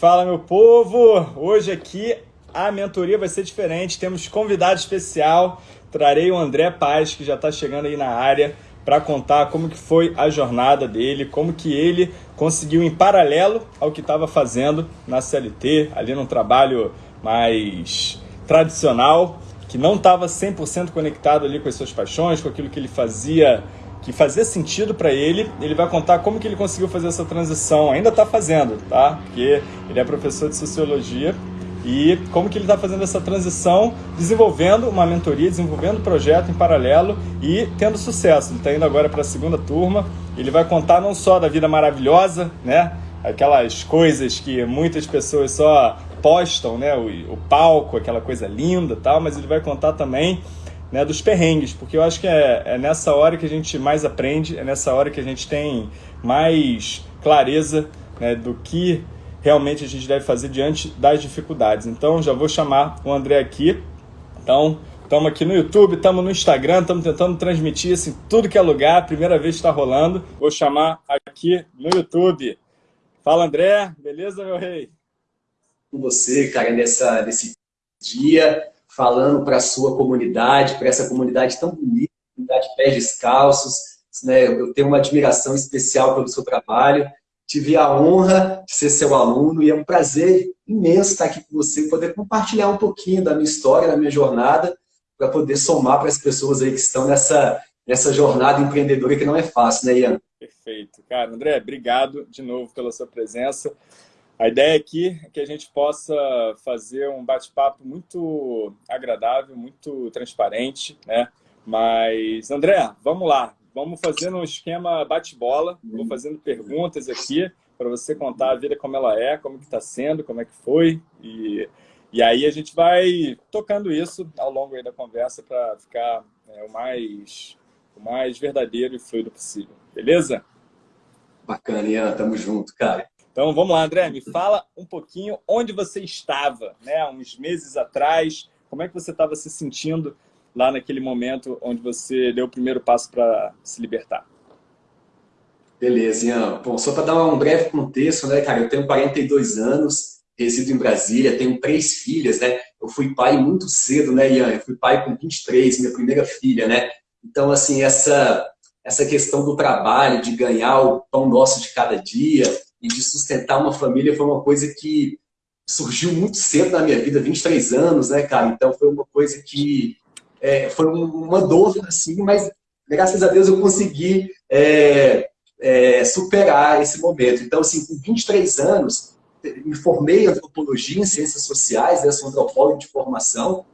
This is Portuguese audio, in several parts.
Fala, meu povo! Hoje aqui a mentoria vai ser diferente. Temos convidado especial. Trarei o André Paz, que já está chegando aí na área, para contar como que foi a jornada dele, como que ele conseguiu, em paralelo ao que estava fazendo na CLT, ali num trabalho mais tradicional, que não estava 100% conectado ali com as suas paixões, com aquilo que ele fazia que fazia sentido para ele. Ele vai contar como que ele conseguiu fazer essa transição. Ainda está fazendo, tá? Porque ele é professor de sociologia e como que ele está fazendo essa transição, desenvolvendo uma mentoria, desenvolvendo um projeto em paralelo e tendo sucesso. Ele está indo agora para a segunda turma. Ele vai contar não só da vida maravilhosa, né? Aquelas coisas que muitas pessoas só postam, né? O, o palco, aquela coisa linda, tal. Mas ele vai contar também né, dos perrengues, porque eu acho que é, é, nessa hora que a gente mais aprende, é nessa hora que a gente tem mais clareza né, do que realmente a gente deve fazer diante das dificuldades. Então, já vou chamar o André aqui. Então, estamos aqui no YouTube, estamos no Instagram, estamos tentando transmitir assim, tudo que é lugar, primeira vez está rolando. Vou chamar aqui no YouTube. Fala, André, beleza, meu rei? Com você, cara, nessa, nesse dia falando para a sua comunidade, para essa comunidade tão bonita, comunidade pés descalços. Né? Eu tenho uma admiração especial pelo seu trabalho. Tive a honra de ser seu aluno e é um prazer imenso estar aqui com você, poder compartilhar um pouquinho da minha história, da minha jornada, para poder somar para as pessoas aí que estão nessa, nessa jornada empreendedora que não é fácil, né, Ian? Perfeito. Cara, André, obrigado de novo pela sua presença. A ideia aqui é que a gente possa fazer um bate-papo muito agradável, muito transparente, né? Mas, André, vamos lá. Vamos fazendo um esquema bate-bola. Vou fazendo perguntas aqui para você contar a vida como ela é, como que está sendo, como é que foi. E, e aí a gente vai tocando isso ao longo da conversa para ficar é, o, mais, o mais verdadeiro e fluido possível. Beleza? Bacana, Ian. Tamo junto, cara. Então vamos lá, André, me fala um pouquinho onde você estava, né, uns meses atrás, como é que você estava se sentindo lá naquele momento onde você deu o primeiro passo para se libertar? Beleza, Ian. Bom, só para dar um breve contexto, né, cara, eu tenho 42 anos, resido em Brasília, tenho três filhas, né, eu fui pai muito cedo, né, Ian, eu fui pai com 23, minha primeira filha, né, então, assim, essa, essa questão do trabalho, de ganhar o pão nosso de cada dia, e de sustentar uma família foi uma coisa que surgiu muito cedo na minha vida, 23 anos, né, cara? Então foi uma coisa que é, foi uma dor, assim, mas graças a Deus eu consegui é, é, superar esse momento. Então, assim, com 23 anos, me formei em antropologia, em ciências sociais, né, sou antropólogo de formação,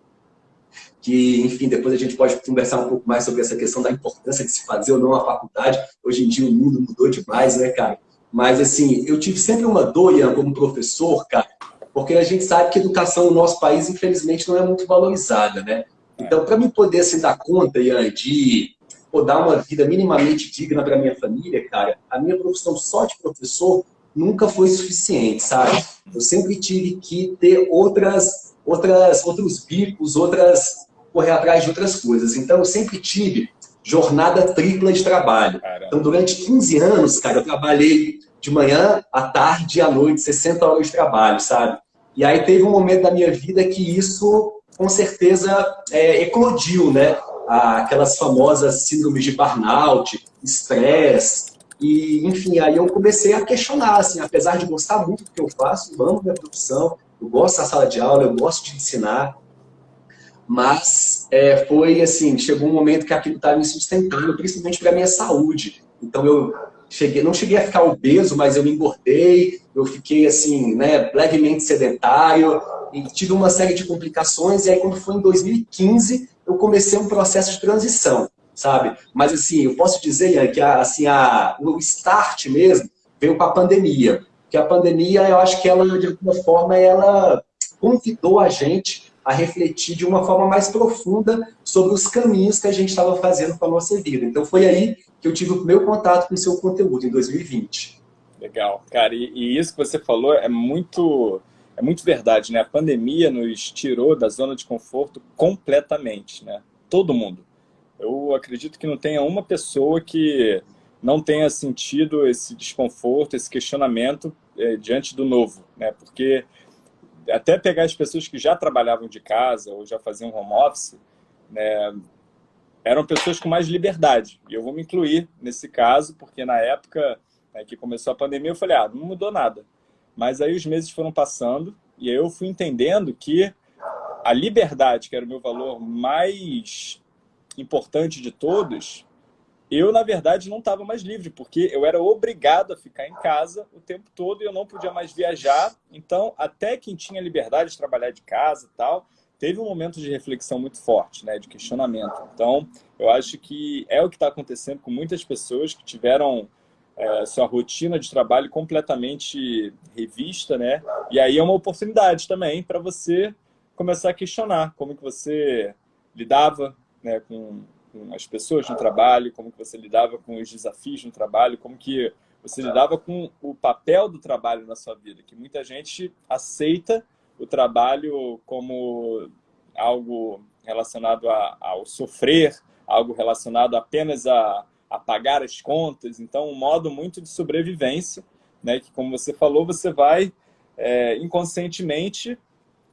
que, enfim, depois a gente pode conversar um pouco mais sobre essa questão da importância de se fazer ou não a faculdade. Hoje em dia o mundo mudou demais, né, cara? Mas, assim, eu tive sempre uma dor, Ian, como professor, cara, porque a gente sabe que a educação no nosso país, infelizmente, não é muito valorizada, né? Então, para mim poder, assim, dar conta, Ian, de pô, dar uma vida minimamente digna para minha família, cara, a minha profissão só de professor nunca foi suficiente, sabe? Eu sempre tive que ter outras, outras, outros bicos, outras, correr atrás de outras coisas. Então, eu sempre tive jornada tripla de trabalho. Caramba. Então, durante 15 anos, cara, eu trabalhei de manhã, à tarde e à noite, 60 horas de trabalho, sabe? E aí teve um momento da minha vida que isso, com certeza, é, eclodiu, né? Aquelas famosas síndromes de burnout, estresse, e, enfim, aí eu comecei a questionar, assim, apesar de gostar muito do que eu faço, eu amo minha profissão, eu gosto da sala de aula, eu gosto de ensinar, mas é, foi assim, chegou um momento que aquilo estava me sustentando, principalmente para minha saúde. Então eu cheguei, não cheguei a ficar obeso, mas eu me engordei, eu fiquei assim, né, levemente sedentário, e tive uma série de complicações, e aí quando foi em 2015, eu comecei um processo de transição, sabe? Mas assim, eu posso dizer que a, assim, a, o start mesmo veio com a pandemia, que a pandemia, eu acho que ela, de alguma forma, ela convidou a gente a refletir de uma forma mais profunda sobre os caminhos que a gente estava fazendo com a nossa vida. Então foi aí que eu tive o meu contato com o seu conteúdo, em 2020. Legal, cara, e, e isso que você falou é muito, é muito verdade, né? A pandemia nos tirou da zona de conforto completamente, né? Todo mundo. Eu acredito que não tenha uma pessoa que não tenha sentido esse desconforto, esse questionamento é, diante do novo, né? Porque até pegar as pessoas que já trabalhavam de casa ou já faziam home office, né, eram pessoas com mais liberdade. E eu vou me incluir nesse caso, porque na época né, que começou a pandemia, eu falei, ah, não mudou nada. Mas aí os meses foram passando e aí eu fui entendendo que a liberdade, que era o meu valor mais importante de todos, eu, na verdade, não estava mais livre, porque eu era obrigado a ficar em casa o tempo todo e eu não podia mais viajar. Então, até quem tinha liberdade de trabalhar de casa e tal, teve um momento de reflexão muito forte, né, de questionamento. Então, eu acho que é o que está acontecendo com muitas pessoas que tiveram é, sua rotina de trabalho completamente revista, né? E aí é uma oportunidade também para você começar a questionar como que você lidava né, com, com, as pessoas no trabalho, como que você lidava com os desafios no trabalho, como que você lidava com o papel do trabalho na sua vida, que muita gente aceita o trabalho como algo relacionado a, ao sofrer, algo relacionado apenas a, a pagar as contas. Então, um modo muito de sobrevivência, né, que, como você falou, você vai é, inconscientemente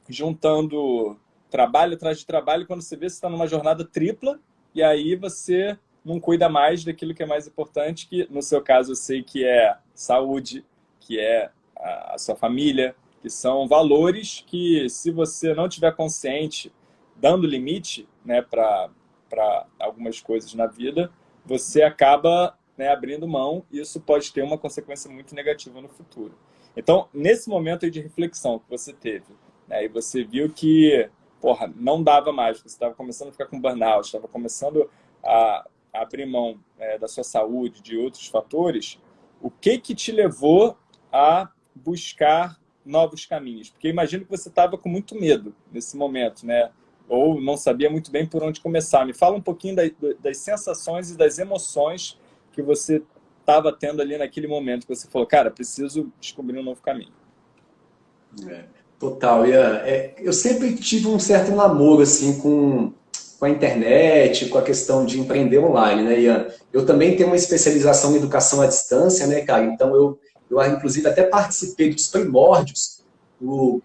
juntando trabalho atrás de trabalho, quando você vê, você está numa jornada tripla, e aí você não cuida mais daquilo que é mais importante, que no seu caso eu sei que é saúde, que é a, sua família, que são valores que se você não tiver consciente, dando limite né, para algumas coisas na vida, você acaba né, abrindo mão e isso pode ter uma consequência muito negativa no futuro. Então, nesse momento de reflexão que você teve, né, e você viu que porra, não dava mais, você estava começando a ficar com burnout, estava começando a, abrir mão é, da sua saúde, de outros fatores, o que que te levou a buscar novos caminhos? Porque imagino que você estava com muito medo nesse momento, né? Ou não sabia muito bem por onde começar. Me fala um pouquinho da, das sensações e das emoções que você estava tendo ali naquele momento que você falou, cara, preciso descobrir um novo caminho. É. Total, Ian. É, eu sempre tive um certo namoro assim, com, com a internet, com a questão de empreender online, né, Ian? Eu também tenho uma especialização em educação à distância, né, cara? Então, eu, eu inclusive, até participei dos primórdios do,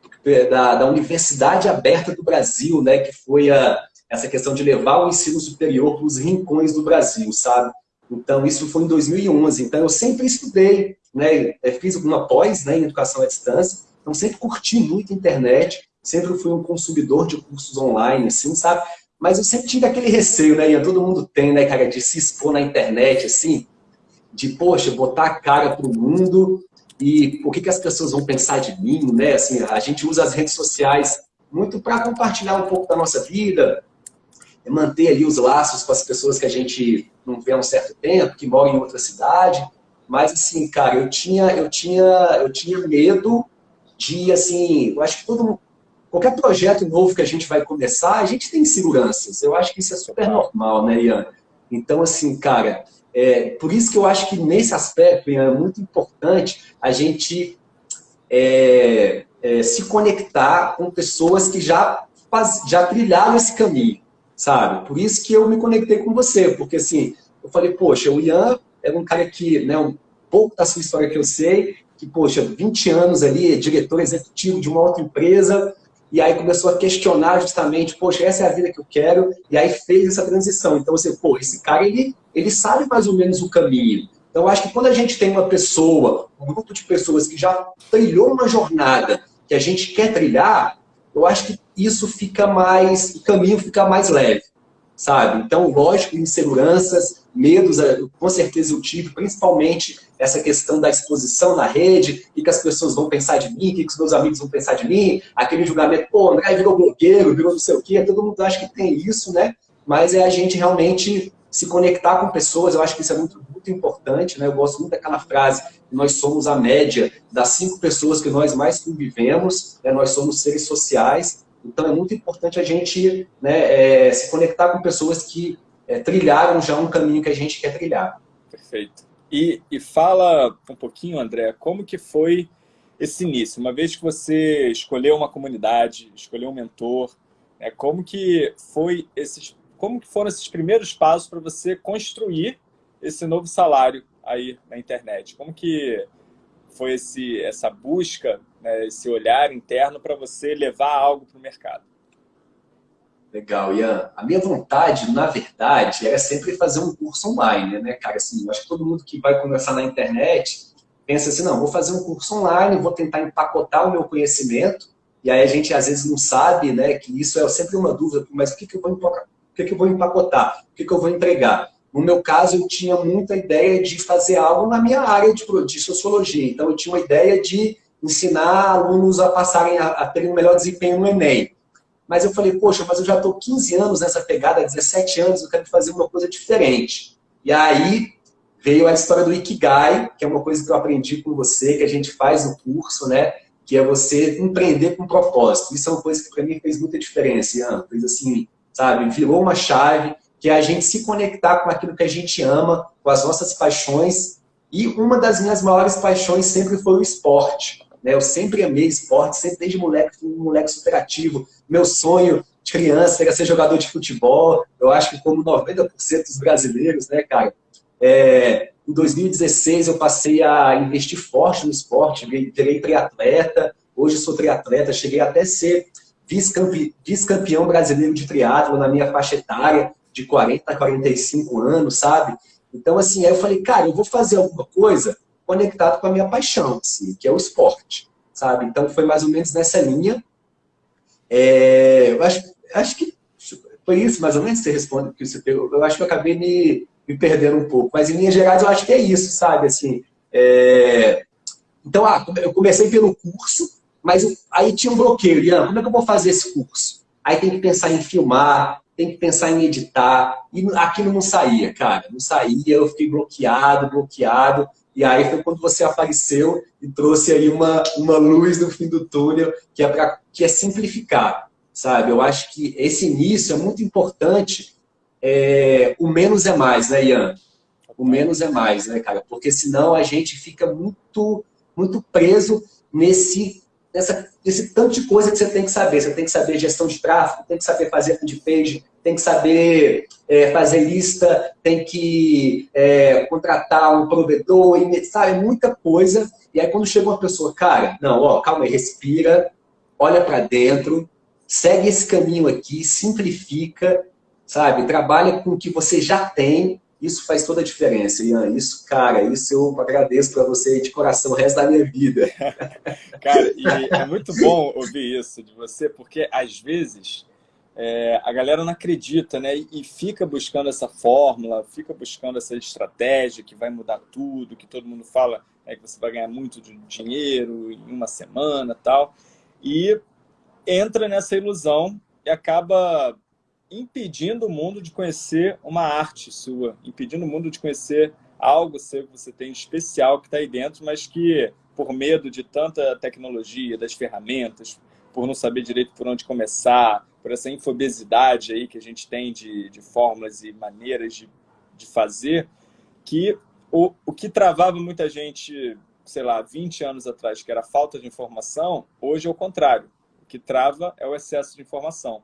da, da Universidade Aberta do Brasil, né, que foi a, essa questão de levar o ensino superior para os rincões do Brasil, sabe? Então, isso foi em 2011. Então, eu sempre estudei, né, fiz uma pós né, em educação à distância, então, sempre curti muito a internet, sempre fui um consumidor de cursos online, assim, sabe? Mas eu sempre tive aquele receio, né? E todo mundo tem, né, cara, de se expor na internet, assim, de, poxa, botar a cara pro mundo e o que, que as pessoas vão pensar de mim, né? Assim, a gente usa as redes sociais muito para compartilhar um pouco da nossa vida, manter ali os laços com as pessoas que a gente não vê há um certo tempo, que moram em outra cidade. Mas, assim, cara, eu tinha, eu tinha, eu tinha medo de, assim, eu acho que todo qualquer projeto novo que a gente vai começar, a gente tem inseguranças. Eu acho que isso é super normal, né, Ian? Então, assim, cara, é, por isso que eu acho que nesse aspecto, Ian, é muito importante a gente é, é, se conectar com pessoas que já, faz, já trilharam esse caminho, sabe? Por isso que eu me conectei com você, porque assim, eu falei, poxa, o Ian é um cara que, né, um pouco da sua história que eu sei, que, poxa, 20 anos ali, diretor executivo de uma outra empresa, e aí começou a questionar justamente, poxa, essa é a vida que eu quero, e aí fez essa transição. Então você, pô, esse cara, ele, ele sabe mais ou menos o caminho. Então acho que quando a gente tem uma pessoa, um grupo de pessoas que já trilhou uma jornada que a gente quer trilhar, eu acho que isso fica mais, o caminho fica mais leve, sabe? Então, lógico, inseguranças, medos, eh, com certeza eu tive, principalmente essa questão da exposição na rede, o que as pessoas vão pensar de mim, o que os meus amigos vão pensar de mim, aquele julgamento, pô, André virou blogueiro, virou não sei o quê, todo mundo acha que tem isso, né? Mas é a gente realmente se conectar com pessoas, eu acho que isso é muito, muito importante, né? Eu gosto muito daquela frase, nós somos a média das cinco pessoas que nós mais convivemos, né? nós somos seres sociais, então é muito importante a gente né, é, se conectar com pessoas que é, trilharam já um caminho que a gente quer trilhar. Perfeito. E, e fala um pouquinho, André, como que foi esse início? Uma vez que você escolheu uma comunidade, escolheu um mentor, né, como que foi esses, como que foram esses primeiros passos para você construir esse novo salário aí na internet? Como que foi esse, essa busca, né, esse olhar interno para você levar algo para o mercado? Legal, Ian. A minha vontade, na verdade, era sempre fazer um curso online, né, cara? Assim, acho que todo mundo que vai começar na internet pensa assim, não, vou fazer um curso online, vou tentar empacotar o meu conhecimento, e aí a gente às vezes não sabe, né, que isso é sempre uma dúvida, mas o que, que, eu, vou empacotar? O que, que eu vou empacotar? O que, que eu vou entregar? No meu caso, eu tinha muita ideia de fazer algo na minha área de, de sociologia, então eu tinha uma ideia de ensinar alunos a passarem a, a terem um melhor desempenho no Enem. Mas eu falei, poxa, mas eu já estou 15 anos nessa pegada, 17 anos, eu quero fazer uma coisa diferente. E aí veio a história do Ikigai, que é uma coisa que eu aprendi com você, que a gente faz no curso, né? Que é você empreender com propósito. Isso é uma coisa que para mim fez muita diferença, Ian. Fez assim, sabe? Virou uma chave, que é a gente se conectar com aquilo que a gente ama, com as nossas paixões. E uma das minhas maiores paixões sempre foi o esporte. Né? Eu sempre amei esporte, sempre desde moleque, fui um moleque superativo. Meu sonho de criança era ser jogador de futebol. Eu acho que como 90% dos brasileiros, né, cara? É, em 2016 eu passei a investir forte no esporte, virei triatleta. Hoje sou triatleta, cheguei até ser vice-campeão brasileiro de triatlo na minha faixa etária, de 40 a 45 anos, sabe? Então, assim, aí eu falei, cara, eu vou fazer alguma coisa conectado com a minha paixão, assim, que é o esporte, sabe? Então foi mais ou menos nessa linha. É, eu acho, acho que foi isso, mais ou menos, você responde, que você Eu acho que eu acabei me, me perdendo um pouco. Mas em linhas gerais eu acho que é isso, sabe? Assim, é... Então, ah, eu comecei pelo curso, mas eu, aí tinha um bloqueio. Liana, como é que eu vou fazer esse curso? Aí tem que pensar em filmar, tem que pensar em editar. E aquilo não saía, cara. Não saía, eu fiquei bloqueado, bloqueado. E aí foi quando você apareceu e trouxe aí uma, uma luz no fim do túnel, que é, pra, que é simplificar, sabe? Eu acho que esse início é muito importante. É, o menos é mais, né, Ian? O menos é mais, né, cara? Porque senão a gente fica muito, muito preso nesse nessa, esse tanto de coisa que você tem que saber. Você tem que saber gestão de tráfego, tem que saber fazer de page, tem que saber é, fazer lista, tem que é, contratar um provedor, sabe? Muita coisa. E aí quando chega uma pessoa, cara, não, ó, calma aí, respira, olha para dentro, segue esse caminho aqui, simplifica, sabe? Trabalha com o que você já tem isso faz toda a diferença, Ian. Isso, cara, isso eu agradeço para você de coração o resto da minha vida. cara, e é muito bom ouvir isso de você, porque às vezes é, a galera não acredita, né? E fica buscando essa fórmula, fica buscando essa estratégia que vai mudar tudo, que todo mundo fala é que você vai ganhar muito dinheiro em uma semana tal. E entra nessa ilusão e acaba impedindo o mundo de conhecer uma arte sua, impedindo o mundo de conhecer algo seu que você tem especial que está aí dentro, mas que, por medo de tanta tecnologia, das ferramentas, por não saber direito por onde começar, por essa infobesidade aí que a gente tem de, de fórmulas e maneiras de, de fazer, que o, o que travava muita gente, sei lá, 20 anos atrás, que era a falta de informação, hoje é o contrário. O que trava é o excesso de informação.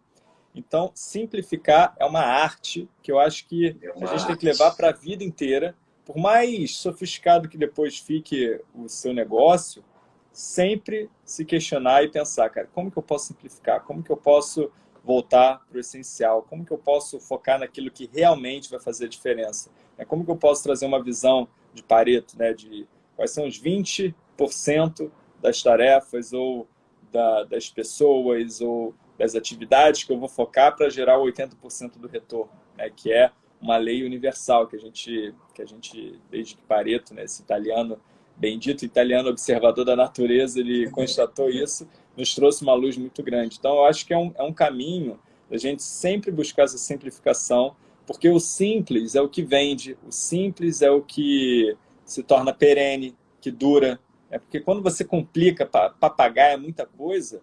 Então, simplificar é uma arte que eu acho que é a gente arte. tem que levar para a vida inteira. Por mais sofisticado que depois fique o seu negócio, sempre se questionar e pensar, cara, como que eu posso simplificar? Como que eu posso voltar para o essencial? Como que eu posso focar naquilo que realmente vai fazer a diferença? É, como que eu posso trazer uma visão de Pareto, né, de quais são os 20% das tarefas ou da, das pessoas ou das atividades que eu vou focar para gerar 80% do retorno, né? que é uma lei universal que a gente, que a gente desde que Pareto, né, esse italiano, bendito italiano observador da natureza, ele constatou isso, nos trouxe uma luz muito grande. Então, eu acho que é um, é um caminho a gente sempre buscar essa simplificação, porque o simples é o que vende, o simples é o que se torna perene, que dura. É porque quando você complica para pagar é muita coisa,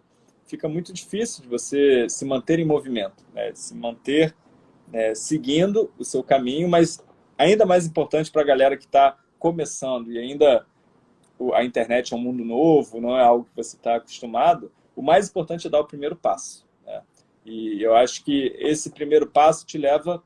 fica muito difícil de você se manter em movimento, né? se manter né, seguindo o seu caminho, mas ainda mais importante para a galera que está começando e ainda a internet é um mundo novo, não é algo que você está acostumado, o mais importante é dar o primeiro passo. Né? E eu acho que esse primeiro passo te leva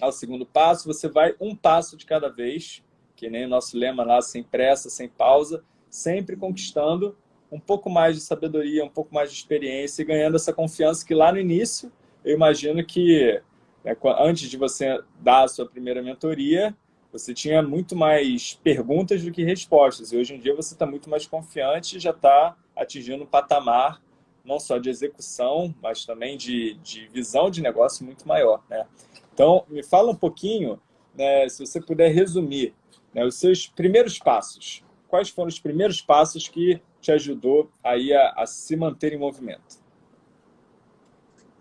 ao segundo passo, você vai um passo de cada vez, que nem o nosso lema lá, sem pressa, sem pausa, sempre conquistando um pouco mais de sabedoria, um pouco mais de experiência e ganhando essa confiança que lá no início, eu imagino que né, antes de você dar a sua primeira mentoria, você tinha muito mais perguntas do que respostas. E hoje em dia você está muito mais confiante e já está atingindo um patamar não só de execução, mas também de, de visão de negócio muito maior. Né? Então, me fala um pouquinho, né, se você puder resumir, né, os seus primeiros passos. Quais foram os primeiros passos que te ajudou aí a, a se manter em movimento?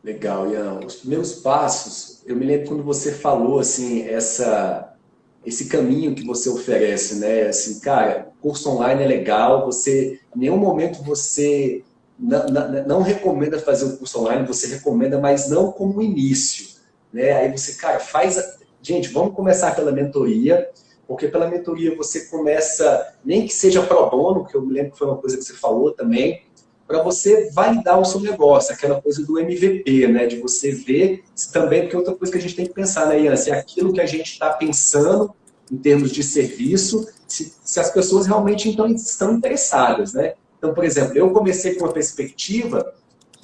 Legal, Ian. Os primeiros passos, eu me lembro quando você falou assim, essa esse caminho que você oferece, né? Assim, cara, curso online é legal, você, em nenhum momento você não, não, não, recomenda fazer o curso online, você recomenda, mas não como início, né? Aí você, cara, faz... A... Gente, vamos começar pela mentoria, porque pela mentoria você começa, nem que seja pro bono, que eu me lembro que foi uma coisa que você falou também, para você validar o seu negócio, aquela coisa do MVP, né? De você ver se também, porque outra coisa que a gente tem que pensar, né, Ian? Se é aquilo que a gente está pensando em termos de serviço, se, se as pessoas realmente então, estão interessadas, né? Então, por exemplo, eu comecei com a perspectiva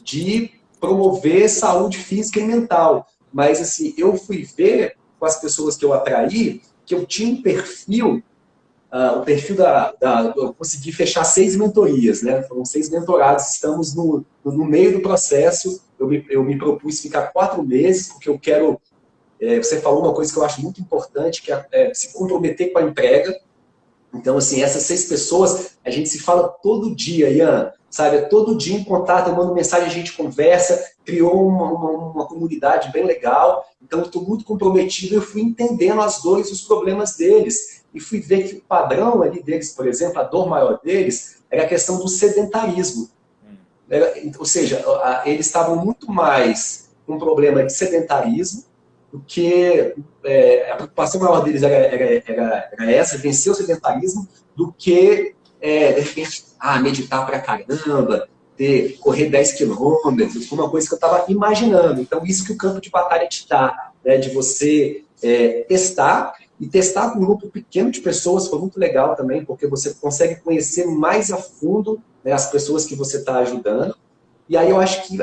de promover saúde física e mental, mas assim, eu fui ver com as pessoas que eu atraí que eu tinha um perfil Uh, o perfil da, da, Eu consegui fechar seis mentorias, né? Foram seis mentorados, estamos no, no meio do processo. Eu me, eu me propus ficar quatro meses, porque eu quero. É, você falou uma coisa que eu acho muito importante, que é, é se comprometer com a entrega. Então, assim, essas seis pessoas, a gente se fala todo dia, Ian, sabe? É todo dia em contato, eu mando mensagem, a gente conversa, criou uma, uma, uma comunidade bem legal. Então, eu estou muito comprometido, eu fui entendendo as dores e os problemas deles e fui ver que o padrão ali deles, por exemplo, a dor maior deles, era a questão do sedentarismo. Era, ou seja, eles estavam muito mais com um problema de sedentarismo do que é, a preocupação maior deles era, era, era, era, essa, vencer o sedentarismo, do que, é, de repente, ah, meditar pra caramba, ter, correr 10 quilômetros, uma coisa que eu estava imaginando. Então, isso que o campo de batalha te dá, né, de você é, testar e testar com um grupo pequeno de pessoas foi muito legal também, porque você consegue conhecer mais a fundo né, as pessoas que você está ajudando. E aí eu acho que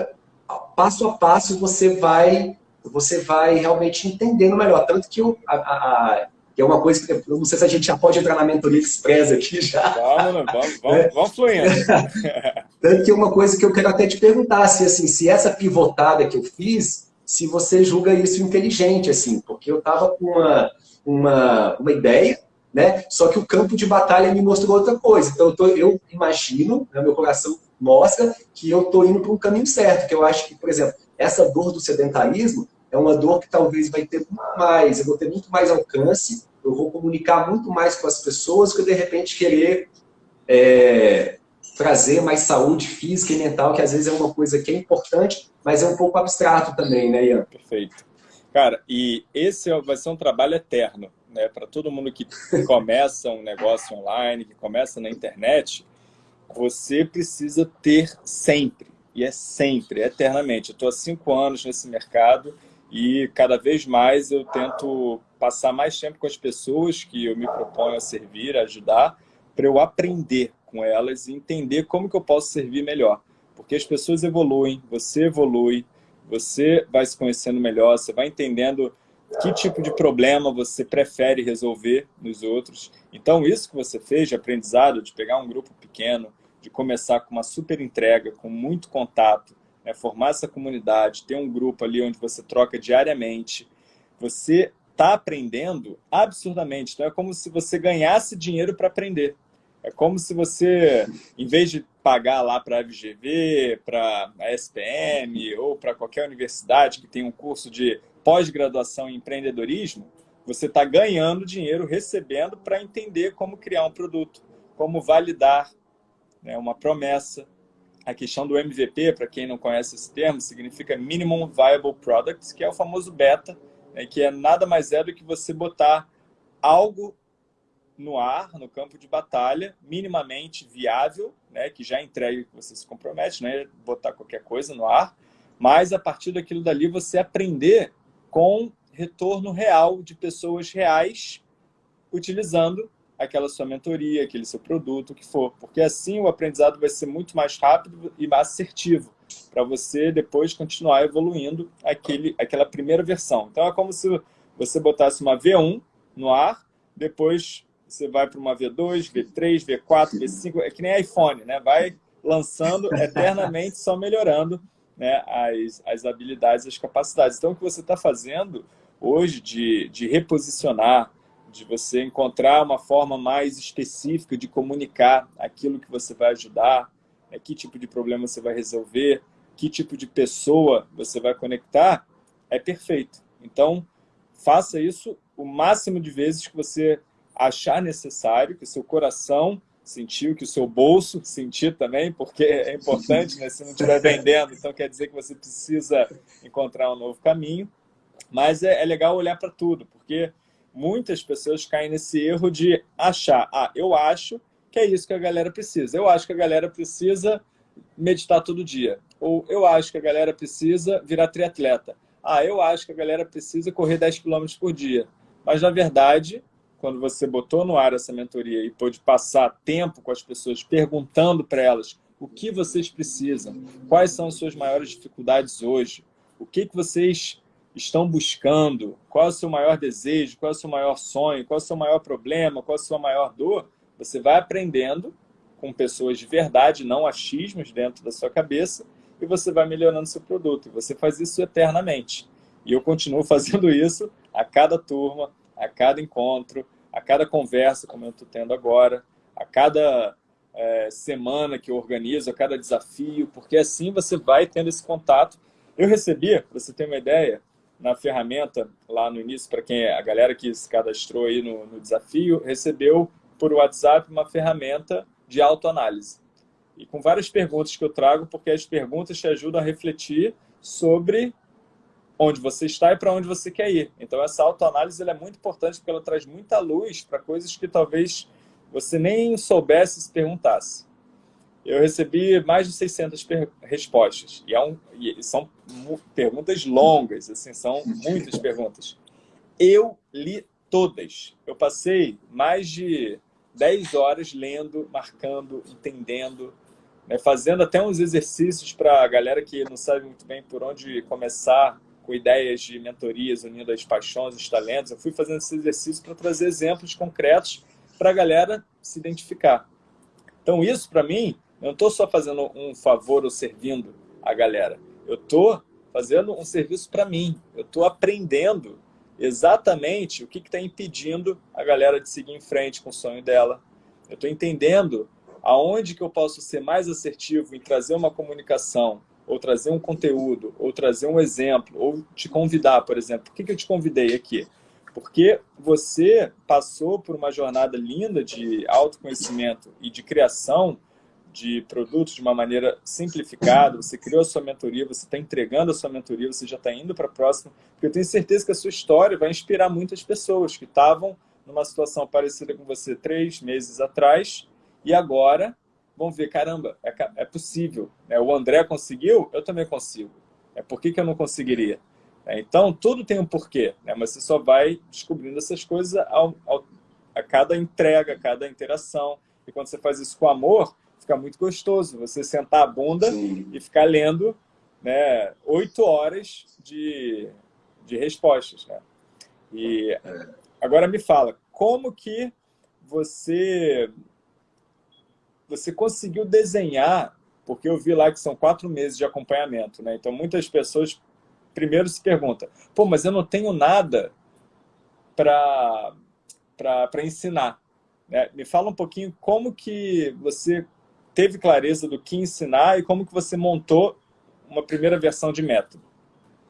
passo a passo você vai, você vai realmente entendendo melhor. Tanto que eu, a, a, que é uma coisa que eu não sei se a gente já pode entrar na mentoria express aqui já. Vamos, vamos, vamos, vamos fluindo. Tanto que é uma coisa que eu quero até te perguntar, se, assim, se essa pivotada que eu fiz, se você julga isso inteligente, assim, porque eu estava com uma uma, uma ideia, né? Só que o campo de batalha me mostrou outra coisa. Então, eu, tô, eu imagino, né, meu coração mostra que eu estou indo para um caminho certo, que eu acho que, por exemplo, essa dor do sedentarismo é uma dor que talvez vai ter mais, eu vou ter muito mais alcance, eu vou comunicar muito mais com as pessoas que eu, de repente, querer é, trazer mais saúde física e mental, que às vezes é uma coisa que é importante, mas é um pouco abstrato também, né, Ian? Perfeito. Cara, e esse é vai ser um trabalho eterno, né? Para todo mundo que começa um negócio online, que começa na internet, você precisa ter sempre, e é sempre, eternamente. Eu estou há cinco anos nesse mercado e cada vez mais eu tento passar mais tempo com as pessoas que eu me proponho a servir, a ajudar, para eu aprender com elas e entender como que eu posso servir melhor. Porque as pessoas evoluem, você evolui, você vai se conhecendo melhor, você vai entendendo que tipo de problema você prefere resolver nos outros. Então, isso que você fez de aprendizado, de pegar um grupo pequeno, de começar com uma super entrega, com muito contato, né, formar essa comunidade, ter um grupo ali onde você troca diariamente, você está aprendendo absurdamente. Então, é como se você ganhasse dinheiro para aprender. É como se você, em vez de pagar lá para a FGV, para a SPM ou para qualquer universidade que tem um curso de pós-graduação em empreendedorismo, você está ganhando dinheiro, recebendo para entender como criar um produto, como validar né, uma promessa. A questão do MVP, para quem não conhece esse termo, significa Minimum Viable Product, que é o famoso beta, né, que é nada mais é do que você botar algo no ar, no campo de batalha, minimamente viável, né, que já entregue que você se compromete, né, botar qualquer coisa no ar, mas a partir daquilo dali você aprender com retorno real de pessoas reais utilizando aquela sua mentoria, aquele seu produto, o que for. Porque assim o aprendizado vai ser muito mais rápido e mais assertivo para você depois continuar evoluindo aquele, aquela primeira versão. Então é como se você botasse uma V1 no ar, depois você vai para uma V2, V3, V4, V5, é que nem iPhone, né? Vai lançando eternamente, só melhorando né, as, as habilidades, as capacidades. Então, o que você está fazendo hoje de, de reposicionar, de você encontrar uma forma mais específica de comunicar aquilo que você vai ajudar, né, que tipo de problema você vai resolver, que tipo de pessoa você vai conectar, é perfeito. Então, faça isso o máximo de vezes que você achar necessário, que o seu coração sentiu, que o seu bolso sentir também, porque é importante, né? se não estiver vendendo, então quer dizer que você precisa encontrar um novo caminho. Mas é, é legal olhar para tudo, porque muitas pessoas caem nesse erro de achar, ah, eu acho que é isso que a galera precisa. Eu acho que a galera precisa meditar todo dia. Ou eu acho que a galera precisa virar triatleta. Ah, eu acho que a galera precisa correr 10 km por dia. Mas, na verdade, quando você botou no ar essa mentoria e pôde passar tempo com as pessoas, perguntando para elas o que vocês precisam, quais são as suas maiores dificuldades hoje, o que, que vocês estão buscando, qual é o seu maior desejo, qual é o seu maior sonho, qual é o seu maior problema, qual é a sua maior dor, você vai aprendendo com pessoas de verdade, não achismos dentro da sua cabeça, e você vai melhorando seu produto. E você faz isso eternamente. E eu continuo fazendo isso a cada turma, a cada encontro, a cada conversa, como eu estou tendo agora, a cada é, semana que eu organizo, a cada desafio, porque assim você vai tendo esse contato. Eu recebi, para você ter uma ideia, na ferramenta, lá no início, para quem é a galera que se cadastrou aí no, no desafio, recebeu por WhatsApp uma ferramenta de autoanálise. E com várias perguntas que eu trago, porque as perguntas te ajudam a refletir sobre onde você está e para onde você quer ir. Então, essa autoanálise é muito importante porque ela traz muita luz para coisas que talvez você nem soubesse se perguntasse. Eu recebi mais de 600 respostas. E, é um, e são perguntas longas, assim, são muitas perguntas. Eu li todas. Eu passei mais de 10 horas lendo, marcando, entendendo, né, fazendo até uns exercícios para a galera que não sabe muito bem por onde começar com ideias de mentorias unindo as paixões, os talentos. Eu fui fazendo esse exercício para trazer exemplos concretos para a galera se identificar. Então, isso, para mim, eu não estou só fazendo um favor ou servindo a galera. Eu estou fazendo um serviço para mim. Eu estou aprendendo exatamente o que está impedindo a galera de seguir em frente com o sonho dela. Eu estou entendendo aonde que eu posso ser mais assertivo em trazer uma comunicação ou trazer um conteúdo, ou trazer um exemplo, ou te convidar, por exemplo. Por que, que eu te convidei aqui? Porque você passou por uma jornada linda de autoconhecimento e de criação de produtos de uma maneira simplificada, você criou a sua mentoria, você está entregando a sua mentoria, você já está indo para a próxima, porque eu tenho certeza que a sua história vai inspirar muitas pessoas que estavam numa situação parecida com você três meses atrás e agora vão ver, caramba, é, é possível. Né? O André conseguiu, eu também consigo. É por que, que eu não conseguiria? É, então, tudo tem um porquê, né? mas você só vai descobrindo essas coisas ao, ao, a cada entrega, a cada interação. E quando você faz isso com amor, fica muito gostoso. Você sentar a bunda Sim. e ficar lendo né, oito horas de, de respostas. Né? E é. agora me fala, como que você você conseguiu desenhar, porque eu vi lá que são quatro meses de acompanhamento, né? Então muitas pessoas primeiro se perguntam, pô, mas eu não tenho nada para ensinar. Né? Me fala um pouquinho como que você teve clareza do que ensinar e como que você montou uma primeira versão de método.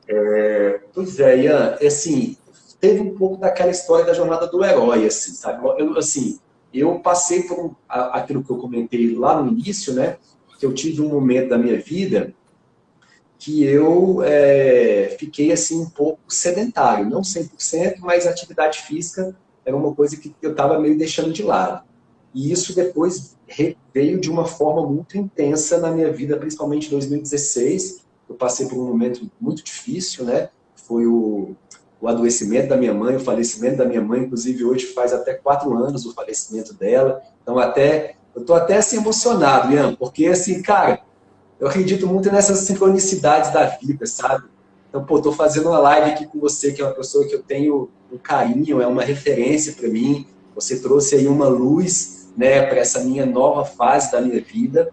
É, pois é, Ian, assim, teve um pouco daquela história da jornada do herói, assim, sabe? Eu, assim, eu passei por aquilo que eu comentei lá no início, né? Que eu tive um momento da minha vida que eu é, fiquei assim um pouco sedentário, não 100%, mas atividade física era uma coisa que eu estava meio deixando de lado. E isso depois veio de uma forma muito intensa na minha vida, principalmente em 2016. Eu passei por um momento muito difícil, né? Foi o, o adoecimento da minha mãe, o falecimento da minha mãe, inclusive hoje faz até quatro anos o falecimento dela. Então até eu tô até assim emocionado, Ian, porque assim, cara, eu acredito muito nessas sincronicidades da vida, sabe? Então, pô, tô fazendo uma live aqui com você, que é uma pessoa que eu tenho um carinho, é uma referência para mim. Você trouxe aí uma luz, né, para essa minha nova fase da minha vida.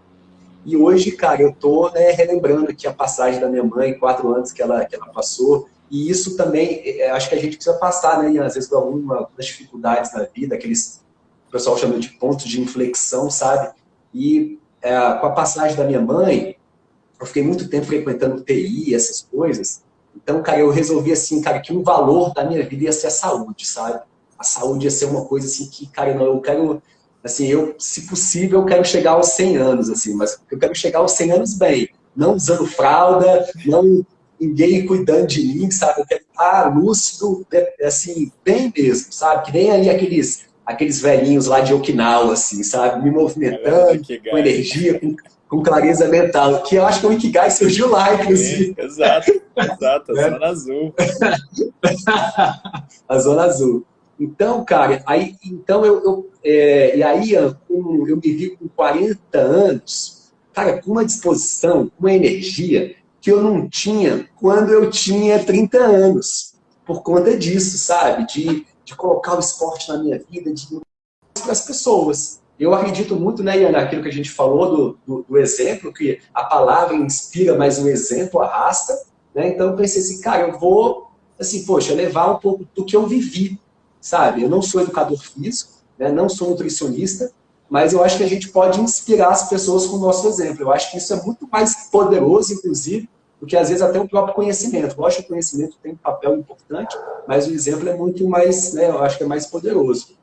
E hoje, cara, eu tô né, relembrando aqui a passagem da minha mãe, quatro anos que ela, que ela passou. E isso também, é, acho que a gente precisa passar, né, às vezes, algumas dificuldades na vida, aqueles o pessoal chama de pontos de inflexão, sabe? E é, com a passagem da minha mãe, eu fiquei muito tempo frequentando TI, essas coisas. Então, cara, eu resolvi assim, cara, que um valor da minha vida ia ser a saúde, sabe? A saúde ia ser uma coisa assim que, cara, não, eu quero, assim, eu, se possível, eu quero chegar aos 100 anos, assim, mas eu quero chegar aos 100 anos bem, não usando fralda, não ninguém cuidando de mim, sabe? Eu quero estar lúcido, né, assim, bem mesmo, sabe? Que nem ali aqueles, aqueles velhinhos lá de Okinawa, assim, sabe? Me movimentando, com energia, com com clareza mental, que eu acho que o Ikigai surgiu lá, inclusive. É, exato, exato, a é. zona azul. a zona azul. Então, cara, aí, então eu, eu é, e aí eu, me vi com 40 anos, cara, com uma disposição, uma energia que eu não tinha quando eu tinha 30 anos, por conta disso, sabe? De, de colocar o esporte na minha vida, de para as pessoas. Eu acredito muito, né, Ian, naquilo que a gente falou do, do, do, exemplo, que a palavra inspira, mas o exemplo arrasta. Né? Então eu pensei assim, cara, eu vou, assim, poxa, levar um pouco do que eu vivi, sabe? Eu não sou educador físico, né? não sou nutricionista, mas eu acho que a gente pode inspirar as pessoas com o nosso exemplo. Eu acho que isso é muito mais poderoso, inclusive, do que às vezes até o próprio conhecimento. Lógico que o conhecimento tem um papel importante, mas o exemplo é muito mais, né, eu acho que é mais poderoso.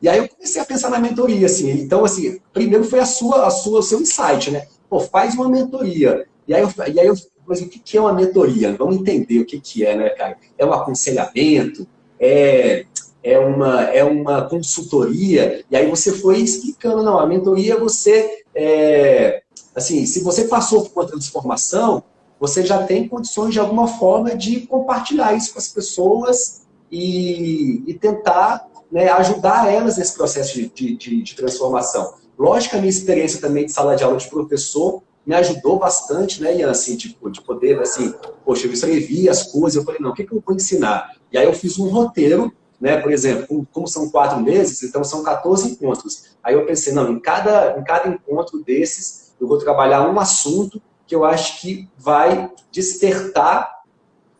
E aí eu comecei a pensar na mentoria, assim. Então, assim, primeiro foi a sua, a sua, o seu insight, né? Pô, faz uma mentoria. E aí eu, e aí eu mas o que é uma mentoria? Vamos entender o que, que é, né, cara? É um aconselhamento? É, é, uma, é uma consultoria? E aí você foi explicando, não, a mentoria é você, é, assim, se você passou por uma transformação, você já tem condições de alguma forma de compartilhar isso com as pessoas e, e tentar né, ajudar elas nesse processo de, de, de, transformação. Lógico que a minha experiência também de sala de aula de professor me ajudou bastante, né, Ian, assim, tipo, de poder, assim, poxa, eu escrevi as coisas, eu falei, não, o que, que eu vou ensinar? E aí eu fiz um roteiro, né, por exemplo, como são quatro meses, então são 14 encontros. Aí eu pensei, não, em cada, em cada encontro desses, eu vou trabalhar um assunto que eu acho que vai despertar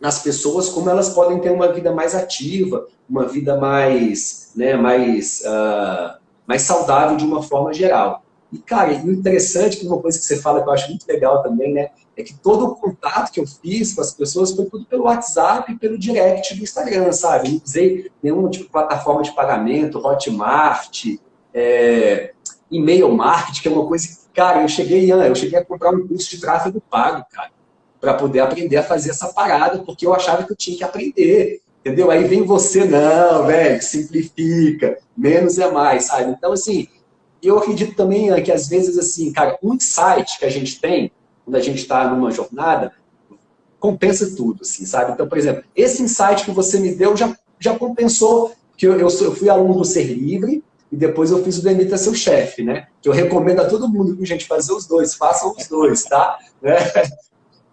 nas pessoas como elas podem ter uma vida mais ativa, uma vida mais, né, mais, uh, mais saudável de uma forma geral. E, cara, o interessante, que uma coisa que você fala que eu acho muito legal também, né, é que todo o contato que eu fiz com as pessoas foi tudo pelo WhatsApp e pelo direct do Instagram, sabe? Não usei nenhuma tipo, plataforma de pagamento, Hotmart, é, e-mail marketing, que é uma coisa que, cara, eu cheguei, eu cheguei a comprar um curso de tráfego pago, cara para poder aprender a fazer essa parada, porque eu achava que eu tinha que aprender, entendeu? Aí vem você, não, velho, simplifica, menos é mais, sabe? Então, assim, eu acredito também que às vezes, assim, cara, um insight que a gente tem, quando a gente está numa jornada, compensa tudo, assim, sabe? Então, por exemplo, esse insight que você me deu já, já compensou, que eu, eu, eu fui aluno do Ser Livre, e depois eu fiz o Demita Seu Chefe, né? Que eu recomendo a todo mundo, gente, fazer os dois, façam os dois, tá? Né?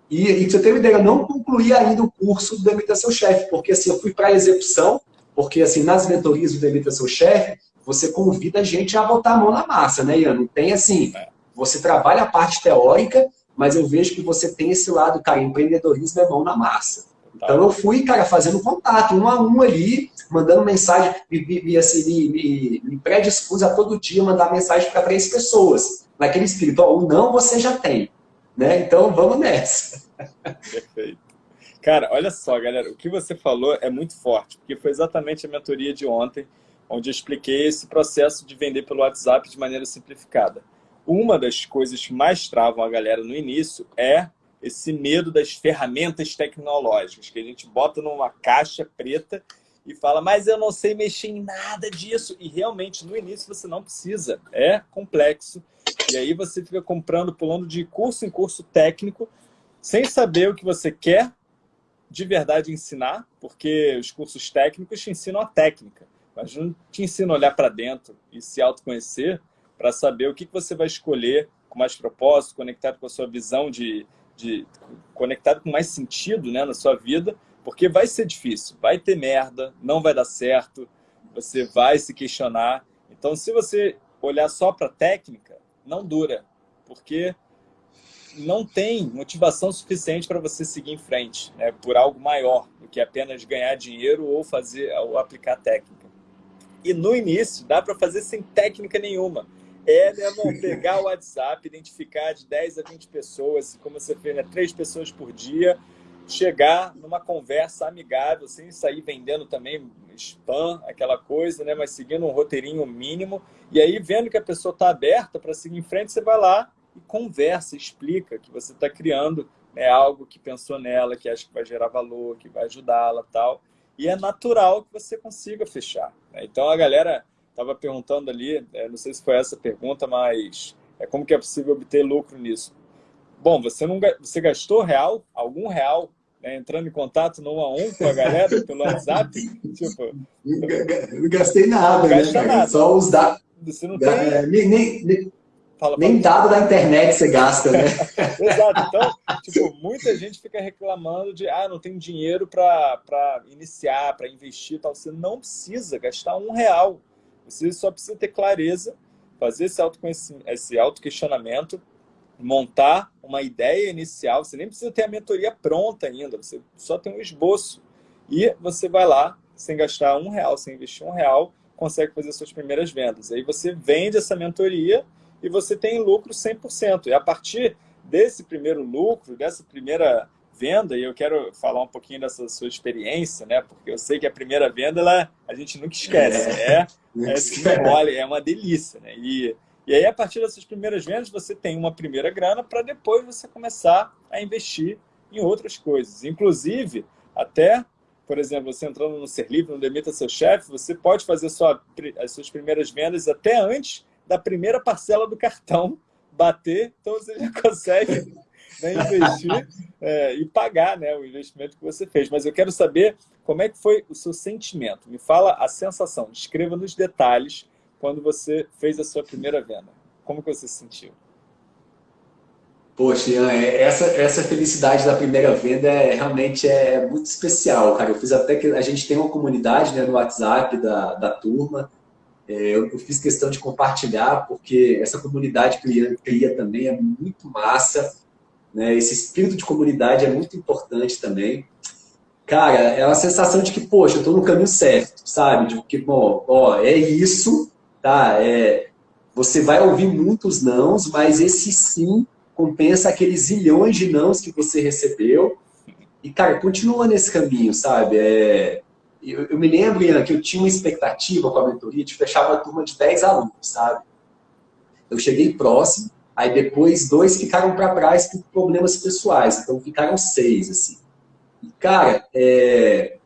E, e você tem uma ideia, eu não concluí ainda o curso do Demita Seu Chefe, porque assim, eu fui para a execução, porque assim, nas mentorias do Demita Seu Chefe, você convida a gente a botar a mão na massa, né, Ian? Não tem assim, você trabalha a parte teórica, mas eu vejo que você tem esse lado, cara, empreendedorismo é mão na massa. Então eu fui, cara, fazendo contato, um a um ali, mandando mensagem, me, me, assim, me, me, me predispus a todo dia mandar mensagem para três pessoas. Naquele espírito, ó, o não você já tem. Né? Então vamos nessa. Perfeito. Cara, olha só, galera, o que você falou é muito forte, porque foi exatamente a mentoria de ontem, onde eu expliquei esse processo de vender pelo WhatsApp de maneira simplificada. Uma das coisas que mais travam a galera no início é esse medo das ferramentas tecnológicas, que a gente bota numa caixa preta e fala, mas eu não sei mexer em nada disso. E realmente, no início, você não precisa. É complexo. E aí você fica comprando, pulando de curso em curso técnico, sem saber o que você quer de verdade ensinar, porque os cursos técnicos te ensinam a técnica, mas não te ensinam a olhar para dentro e se autoconhecer para saber o que você vai escolher com mais propósito, conectado com a sua visão de, de conectado com mais sentido né, na sua vida, porque vai ser difícil, vai ter merda, não vai dar certo, você vai se questionar. Então, se você olhar só para a técnica, não dura, porque não tem motivação suficiente para você seguir em frente, né, por algo maior do que apenas ganhar dinheiro ou fazer ou aplicar técnica. E no início dá para fazer sem técnica nenhuma. É, né, bom, pegar o WhatsApp, identificar de 10 a 20 pessoas, como você fez, né, 3 pessoas por dia, chegar numa conversa amigável, sem sair vendendo também spam, aquela coisa, né, mas seguindo um roteirinho mínimo, e aí vendo que a pessoa está aberta para seguir em frente, você vai lá e conversa, explica que você está criando né, algo que pensou nela, que acha que vai gerar valor, que vai ajudá-la tal. E é natural que você consiga fechar. Né? Então a galera estava perguntando ali, é, não sei se foi essa pergunta, mas é como que é possível obter lucro nisso? Bom, você não você gastou real, algum real, né, entrando em contato no 1 a 1 com a galera pelo WhatsApp? tipo, não gastei nada, né, nada. Só os dados. Você não tem... É, nem, nem, Fala, Nem dado da internet você gasta, né? Exato. Então, tipo, muita gente fica reclamando de ah, não tem dinheiro para iniciar, para investir tal. Você não precisa gastar um real. Você só precisa ter clareza, fazer esse, esse auto-questionamento, montar uma ideia inicial. Você nem precisa ter a mentoria pronta ainda, você só tem um esboço. E você vai lá, sem gastar um real, sem investir um real, consegue fazer suas primeiras vendas. Aí você vende essa mentoria e você tem lucro 100%. E a partir desse primeiro lucro, dessa primeira venda, e eu quero falar um pouquinho dessa sua experiência, né? Porque eu sei que a primeira venda, ela, a gente nunca esquece. É, é, é, assim, é uma delícia, né? E, e aí, a partir dessas primeiras vendas, você tem uma primeira grana para depois você começar a investir em outras coisas. Inclusive, até, por exemplo, você entrando no Ser Livre, no Demita Seu Chefe, você pode fazer sua, as suas primeiras vendas até antes da primeira parcela do cartão bater, então você já consegue né, investir é, e pagar né, o investimento que você fez. Mas eu quero saber como é que foi o seu sentimento. Me fala a sensação, descreva nos detalhes quando você fez a sua primeira venda. Como que você se sentiu? Poxa, Ian, é, essa, essa felicidade da primeira venda é, realmente é muito especial, cara. Eu fiz até que a gente tem uma comunidade né, no WhatsApp da, da turma, é, eu, eu, fiz questão de compartilhar, porque essa comunidade que cria, cria também é muito massa. Né? Esse espírito de comunidade é muito importante também. Cara, é uma sensação de que, poxa, eu estou no caminho certo, sabe? De que, bom, ó, é isso, tá? É, você vai ouvir muitos nãos, mas esse sim compensa aqueles zilhões de nãos que você recebeu. E, cara, continua nesse caminho, sabe? É, eu, eu me lembro, Ian, que eu tinha uma expectativa com a mentoria de fechar uma turma de 10 alunos, sabe? Eu cheguei próximo, aí depois dois ficaram para trás por problemas pessoais, então ficaram seis, assim. E, cara, é...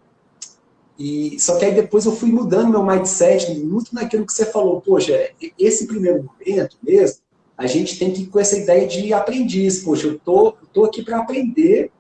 E, só que aí depois eu fui mudando meu mindset muito naquilo que você falou. Poxa, esse primeiro momento mesmo, a gente tem que ir com essa ideia de aprendiz. Poxa, eu tô, eu tô aqui para aprender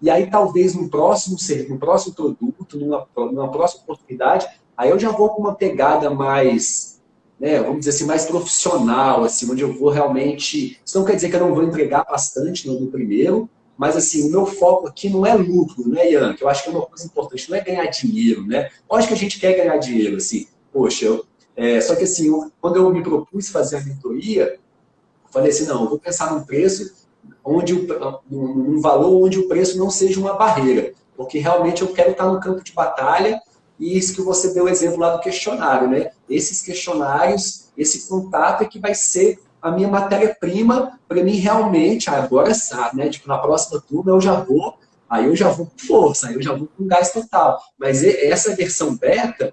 e aí, talvez, no próximo, no próximo produto, numa, numa próxima oportunidade, aí eu já vou com uma pegada mais, né, vamos dizer assim, mais profissional, assim, onde eu vou realmente... Isso não quer dizer que eu não vou entregar bastante no, no primeiro, mas assim, o meu foco aqui não é lucro, né, Ian? Que eu acho que é uma coisa importante, não é ganhar dinheiro, né? Lógico que a gente quer ganhar dinheiro, assim, poxa, eu, é, só que assim, eu, quando eu me propus fazer a mentoria, eu falei assim, não, eu vou pensar num preço onde o, um valor onde o preço não seja uma barreira, porque realmente eu quero estar no campo de batalha e isso que você deu o exemplo lá do questionário, né? Esses questionários, esse contato é que vai ser a minha matéria-prima para mim realmente, agora sabe, né? Tipo, na próxima turma eu já vou, aí eu já vou com força, aí eu já vou com gás total. Mas essa versão beta,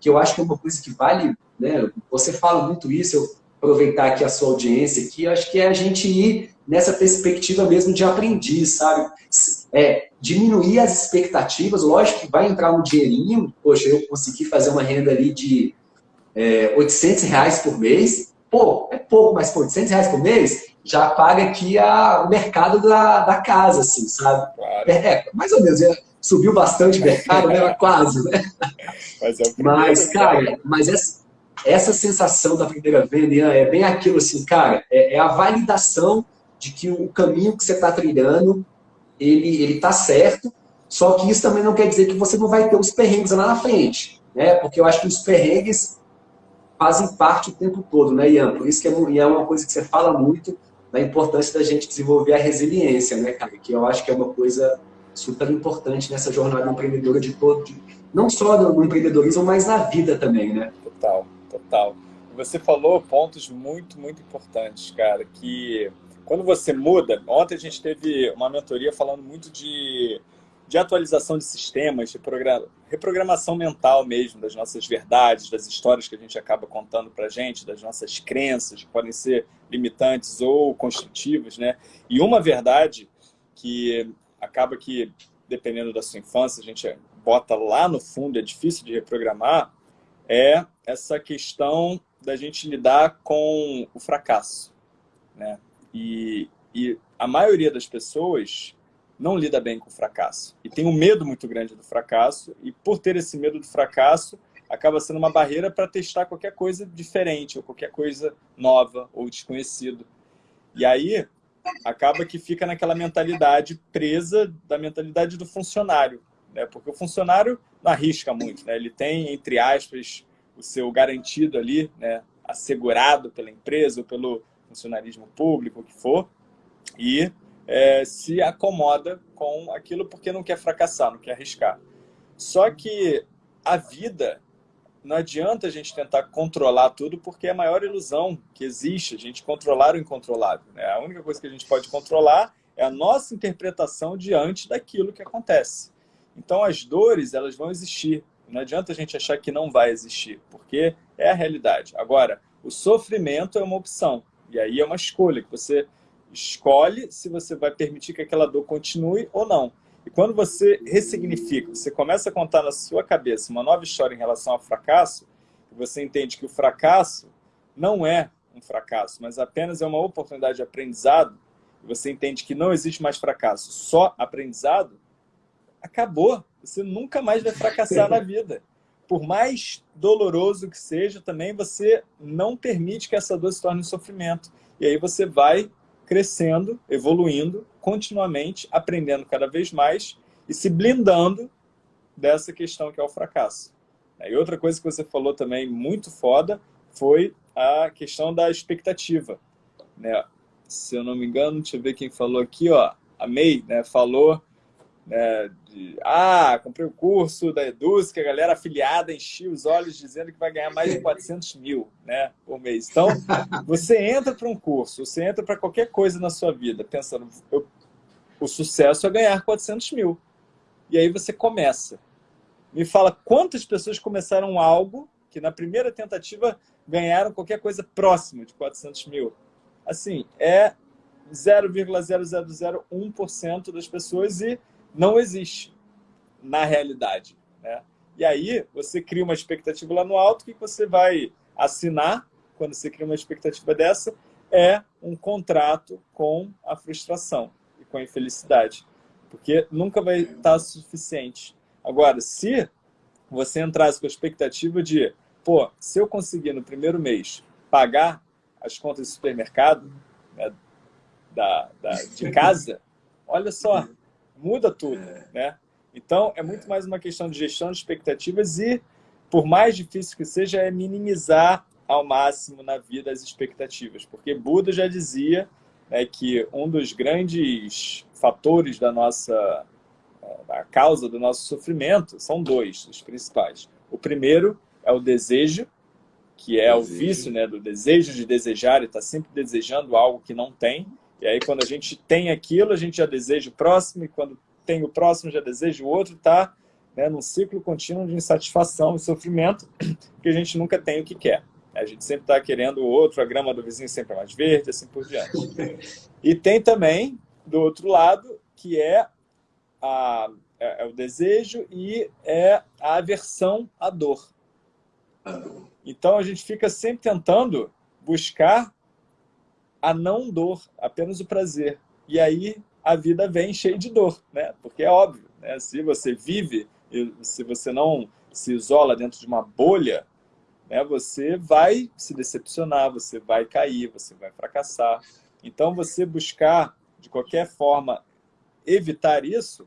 que eu acho que é uma coisa que vale, né? Você fala muito isso, eu aproveitar aqui a sua audiência aqui, acho que é a gente ir nessa perspectiva mesmo de aprendiz, sabe? É, diminuir as expectativas, lógico que vai entrar um dinheirinho, poxa, eu consegui fazer uma renda ali de é, 800 reais por mês, pô, é pouco, mas pô, 800 reais por mês já paga aqui a, o mercado da, da casa, assim, sabe? Claro. É, é, mais ou menos, subiu bastante o mercado, né? Quase, né? Mas, é mas cara, mas essa, essa sensação da primeira venda, Ian, é bem aquilo assim, cara, é, é a validação de que o caminho que você está trilhando, ele, ele tá certo, só que isso também não quer dizer que você não vai ter os perrengues lá na frente, né? Porque eu acho que os perrengues fazem parte o tempo todo, né, Ian? Por isso que é, é uma coisa que você fala muito, da importância da gente desenvolver a resiliência, né, cara? Que eu acho que é uma coisa super importante nessa jornada empreendedora de todo, de, não só no empreendedorismo, mas na vida também, né? Total, total. Você falou pontos muito, muito importantes, cara, que quando você muda, ontem a gente teve uma mentoria falando muito de, de atualização de sistemas, de reprogramação mental mesmo, das nossas verdades, das histórias que a gente acaba contando pra gente, das nossas crenças, que podem ser limitantes ou construtivas, né? E uma verdade que acaba que, dependendo da sua infância, a gente bota lá no fundo, é difícil de reprogramar, é essa questão da gente lidar com o fracasso. Né? E, e a maioria das pessoas não lida bem com o fracasso. E tem um medo muito grande do fracasso, e por ter esse medo do fracasso, acaba sendo uma barreira para testar qualquer coisa diferente, ou qualquer coisa nova, ou desconhecido. E aí, acaba que fica naquela mentalidade presa da mentalidade do funcionário. Né? Porque o funcionário não arrisca muito. Né? Ele tem, entre aspas, o seu garantido ali, né? assegurado pela empresa ou pelo funcionarismo público, o que for, e é, se acomoda com aquilo porque não quer fracassar, não quer arriscar. Só que a vida não adianta a gente tentar controlar tudo, porque é a maior ilusão que existe, a gente controlar o incontrolável. Né? A única coisa que a gente pode controlar é a nossa interpretação diante daquilo que acontece. Então, as dores, elas vão existir. Não adianta a gente achar que não vai existir, porque é a realidade. Agora, o sofrimento é uma opção, e aí é uma escolha, que você escolhe se você vai permitir que aquela dor continue ou não. E quando você ressignifica, você começa a contar na sua cabeça uma nova história em relação ao fracasso, você entende que o fracasso não é um fracasso, mas apenas é uma oportunidade de aprendizado, e você entende que não existe mais fracasso, só aprendizado, acabou. Você nunca mais vai fracassar na vida. Por mais doloroso que seja, também você não permite que essa dor se torne um sofrimento. E aí você vai crescendo, evoluindo, continuamente, aprendendo cada vez mais e se blindando dessa questão que é o fracasso. E outra coisa que você falou também muito foda foi a questão da expectativa. Né? Se eu não me engano, deixa eu ver quem falou aqui, ó, a May né, falou né, de, ah, comprei o curso da Eduz, que a galera afiliada enchia os olhos dizendo que vai ganhar mais de 400 mil né, por mês. Então, você entra para um curso, você entra para qualquer coisa na sua vida, pensando, eu, o sucesso é ganhar 400 mil. E aí você começa. Me fala quantas pessoas começaram algo que na primeira tentativa ganharam qualquer coisa próximo de 400 mil. Assim, é 0,0001% das pessoas e não existe na realidade. Né? E aí você cria uma expectativa lá no alto, que você vai assinar quando você cria uma expectativa dessa é um contrato com a frustração e com a infelicidade, porque nunca vai estar suficiente. Agora, se você entrasse com a expectativa de, pô, se eu conseguir no primeiro mês pagar as contas do supermercado, né, da, da, de casa, olha só, muda tudo, é. né? Então, é muito mais uma questão de gestão de expectativas e, por mais difícil que seja, é minimizar ao máximo na vida as expectativas. Porque Buda já dizia né, que um dos grandes fatores da nossa a causa do nosso sofrimento são dois, os principais. O primeiro é o desejo, que é desejo. o vício né, do desejo de desejar e estar tá sempre desejando algo que não tem. E aí, quando a gente tem aquilo, a gente já deseja o próximo, e quando tem o próximo, já deseja o outro, tá né, num ciclo contínuo de insatisfação e sofrimento, que a gente nunca tem o que quer. A gente sempre está querendo o outro, a grama do vizinho sempre é mais verde, assim por diante. E tem também, do outro lado, que é, a, é, é o desejo e é a aversão à dor. Então a gente fica sempre tentando buscar a não dor, apenas o prazer. E aí a vida vem cheia de dor, né? Porque é óbvio, né? Se você vive, se você não se isola dentro de uma bolha, né, você vai se decepcionar, você vai cair, você vai fracassar. Então, você buscar, de qualquer forma, evitar isso,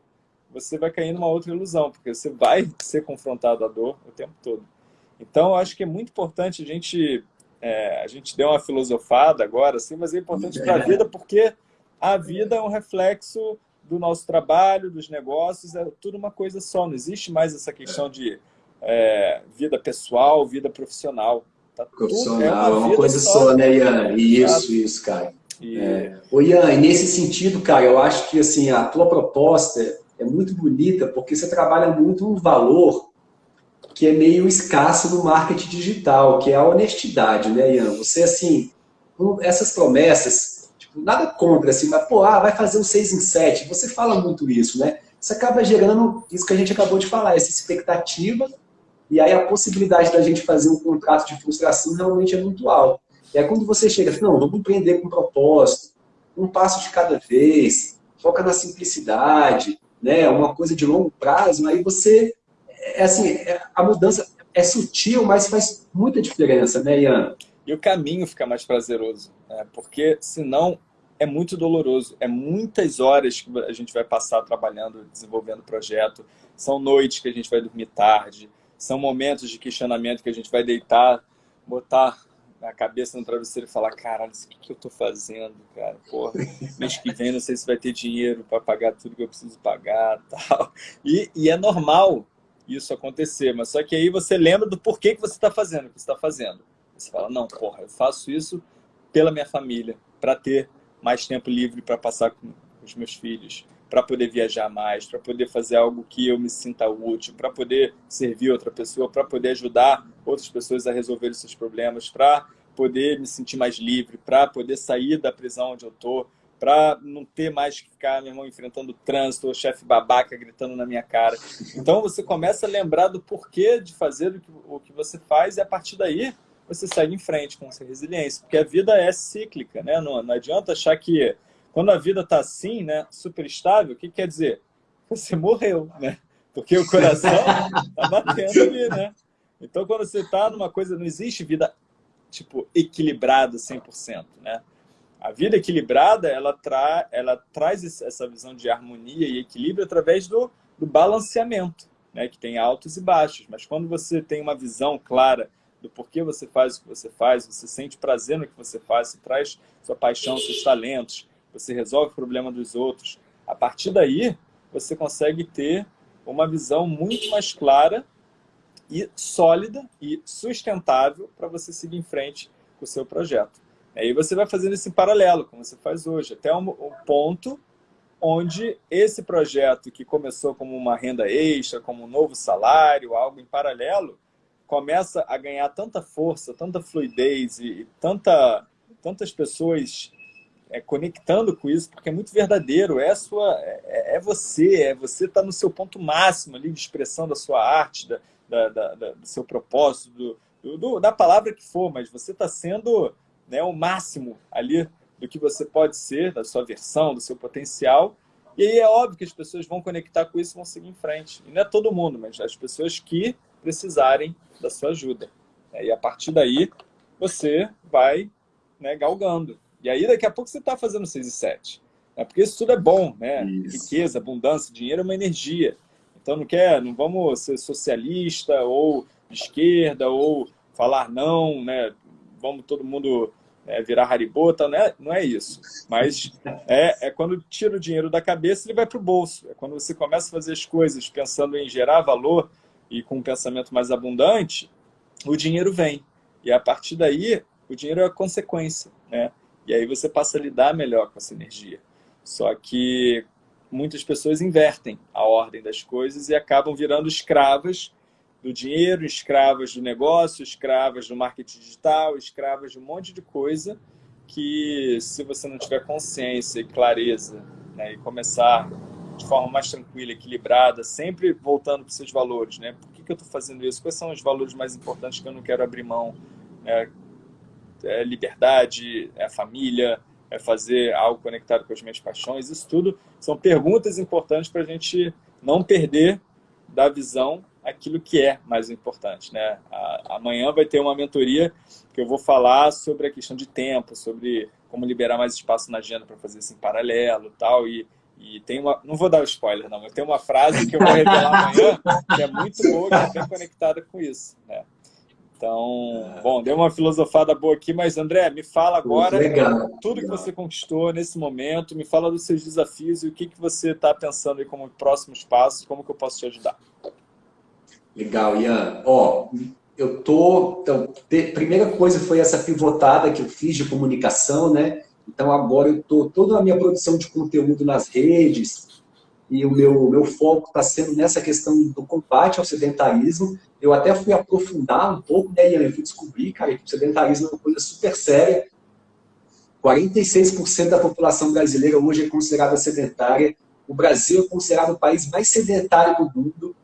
você vai cair numa outra ilusão, porque você vai ser confrontado à dor o tempo todo. Então, eu acho que é muito importante a gente... É, a gente deu uma filosofada agora, assim, mas é importante para a vida porque a vida é um reflexo do nosso trabalho, dos negócios, é tudo uma coisa só. Não existe mais essa questão de é, vida pessoal, vida profissional. Tá profissional, é uma, é uma coisa só, só, né, Ian? Isso, isso, cara. E... É. Ô, Ian, e nesse sentido, cara, eu acho que assim, a tua proposta é muito bonita porque você trabalha muito um valor que é meio escasso no marketing digital, que é a honestidade, né, Ian? Você, assim, essas promessas, tipo, nada contra, assim, mas, pô, ah, vai fazer um 6 em 7, você fala muito isso, né? Isso acaba gerando isso que a gente acabou de falar, essa expectativa e aí a possibilidade da gente fazer um contrato de frustração realmente é muito alta. E aí quando você chega, não, vamos empreender com propósito, um passo de cada vez, foca na simplicidade, né, uma coisa de longo prazo, aí você, é assim, é, a mudança é sutil, mas faz muita diferença, né, Ian? E o caminho fica mais prazeroso, né? porque senão é muito doloroso. É muitas horas que a gente vai passar trabalhando, desenvolvendo o projeto. São noites que a gente vai dormir tarde são momentos de questionamento que a gente vai deitar, botar a cabeça no travesseiro e falar, caralho, o que, que eu tô fazendo, cara? Porra, mês que vem não sei se vai ter dinheiro para pagar tudo que eu preciso pagar tal. E, e é normal isso acontecer, mas só que aí você lembra do porquê que você está fazendo o que está fazendo. Você fala, não, porra, eu faço isso pela minha família, para ter mais tempo livre para passar com os meus filhos, para poder viajar mais, para poder fazer algo que eu me sinta útil, para poder servir outra pessoa, para poder ajudar outras pessoas a resolver seus problemas, para poder me sentir mais livre, para poder sair da prisão onde eu estou, para não ter mais que ficar, meu irmão, enfrentando o trânsito, o chefe babaca gritando na minha cara. Então você começa a lembrar do porquê de fazer o que você faz e a partir daí você segue em frente com essa resiliência, porque a vida é cíclica, né? Não, não adianta achar que quando a vida está assim, né, super estável, o que quer dizer? Você morreu, né? Porque o coração está batendo ali, né? Então, quando você está numa coisa, não existe vida, tipo, equilibrada 100%, né? A vida equilibrada, ela, tra ela traz essa visão de harmonia e equilíbrio através do, do balanceamento, né? Que tem altos e baixos. Mas quando você tem uma visão clara do porquê você faz o que você faz, você sente prazer no que você faz, você traz sua paixão, seus talentos, você resolve o problema dos outros. A partir daí, você consegue ter uma visão muito mais clara e sólida e sustentável para você seguir em frente com o seu projeto. Aí você vai fazendo esse paralelo, como você faz hoje, até um, um ponto onde esse projeto que começou como uma renda extra, como um novo salário, algo em paralelo, começa a ganhar tanta força, tanta fluidez e, e tanta, tantas pessoas é, conectando com isso, porque é muito verdadeiro, é, sua, é, é você, é você está no seu ponto máximo ali de expressão da sua arte, da, da, da do seu propósito, do, do, da palavra que for, mas você está sendo né, o máximo ali do que você pode ser, da sua versão, do seu potencial, e aí é óbvio que as pessoas vão conectar com isso e vão seguir em frente. E não é todo mundo, mas as pessoas que precisarem da sua ajuda. E a partir daí, você vai né, galgando. E aí, daqui a pouco, você está fazendo 6 e 7. Né? Porque isso tudo é bom, né? Isso. Riqueza, abundância, dinheiro é uma energia. Então, não quer, não vamos ser socialista ou de esquerda ou falar não, né? Vamos todo mundo é, virar haribota, não é, não é isso. Mas é, é quando tira o dinheiro da cabeça, ele vai para o bolso. É quando você começa a fazer as coisas pensando em gerar valor e com um pensamento mais abundante, o dinheiro vem. E a partir daí, o dinheiro é a consequência, né? E aí você passa a lidar melhor com essa energia. Só que muitas pessoas invertem a ordem das coisas e acabam virando escravas do dinheiro, escravas do negócio, escravas do marketing digital, escravas de um monte de coisa que se você não tiver consciência e clareza né, e começar de forma mais tranquila, equilibrada, sempre voltando para os seus valores, né? Por que, que eu estou fazendo isso? Quais são os valores mais importantes que eu não quero abrir mão? Né? é liberdade, é família, é fazer algo conectado com as minhas paixões. Isso tudo são perguntas importantes para a gente não perder da visão aquilo que é mais importante. Né? Amanhã vai ter uma mentoria que eu vou falar sobre a questão de tempo, sobre como liberar mais espaço na agenda para fazer isso em paralelo tal, e e tem uma, não vou dar o spoiler não, mas tem uma frase que eu vou revelar amanhã que é muito boa, que é bem conectada com isso. Né? Então, bom, deu uma filosofada boa aqui, mas André, me fala agora legal, tudo legal. que você conquistou nesse momento, me fala dos seus desafios e o que, que você está pensando aí como próximos passos, como que eu posso te ajudar. Legal, Ian. Ó, eu tô. Então, te, primeira coisa foi essa pivotada que eu fiz de comunicação, né? Então agora eu tô toda a minha produção de conteúdo nas redes e o meu meu foco está sendo nessa questão do combate ao sedentarismo. Eu até fui aprofundar um pouco, né, Ian? Eu fui descobrir, cara, que o sedentarismo é uma coisa super séria. 46% da população brasileira hoje é considerada sedentária. O Brasil é considerado o país mais sedentário do mundo.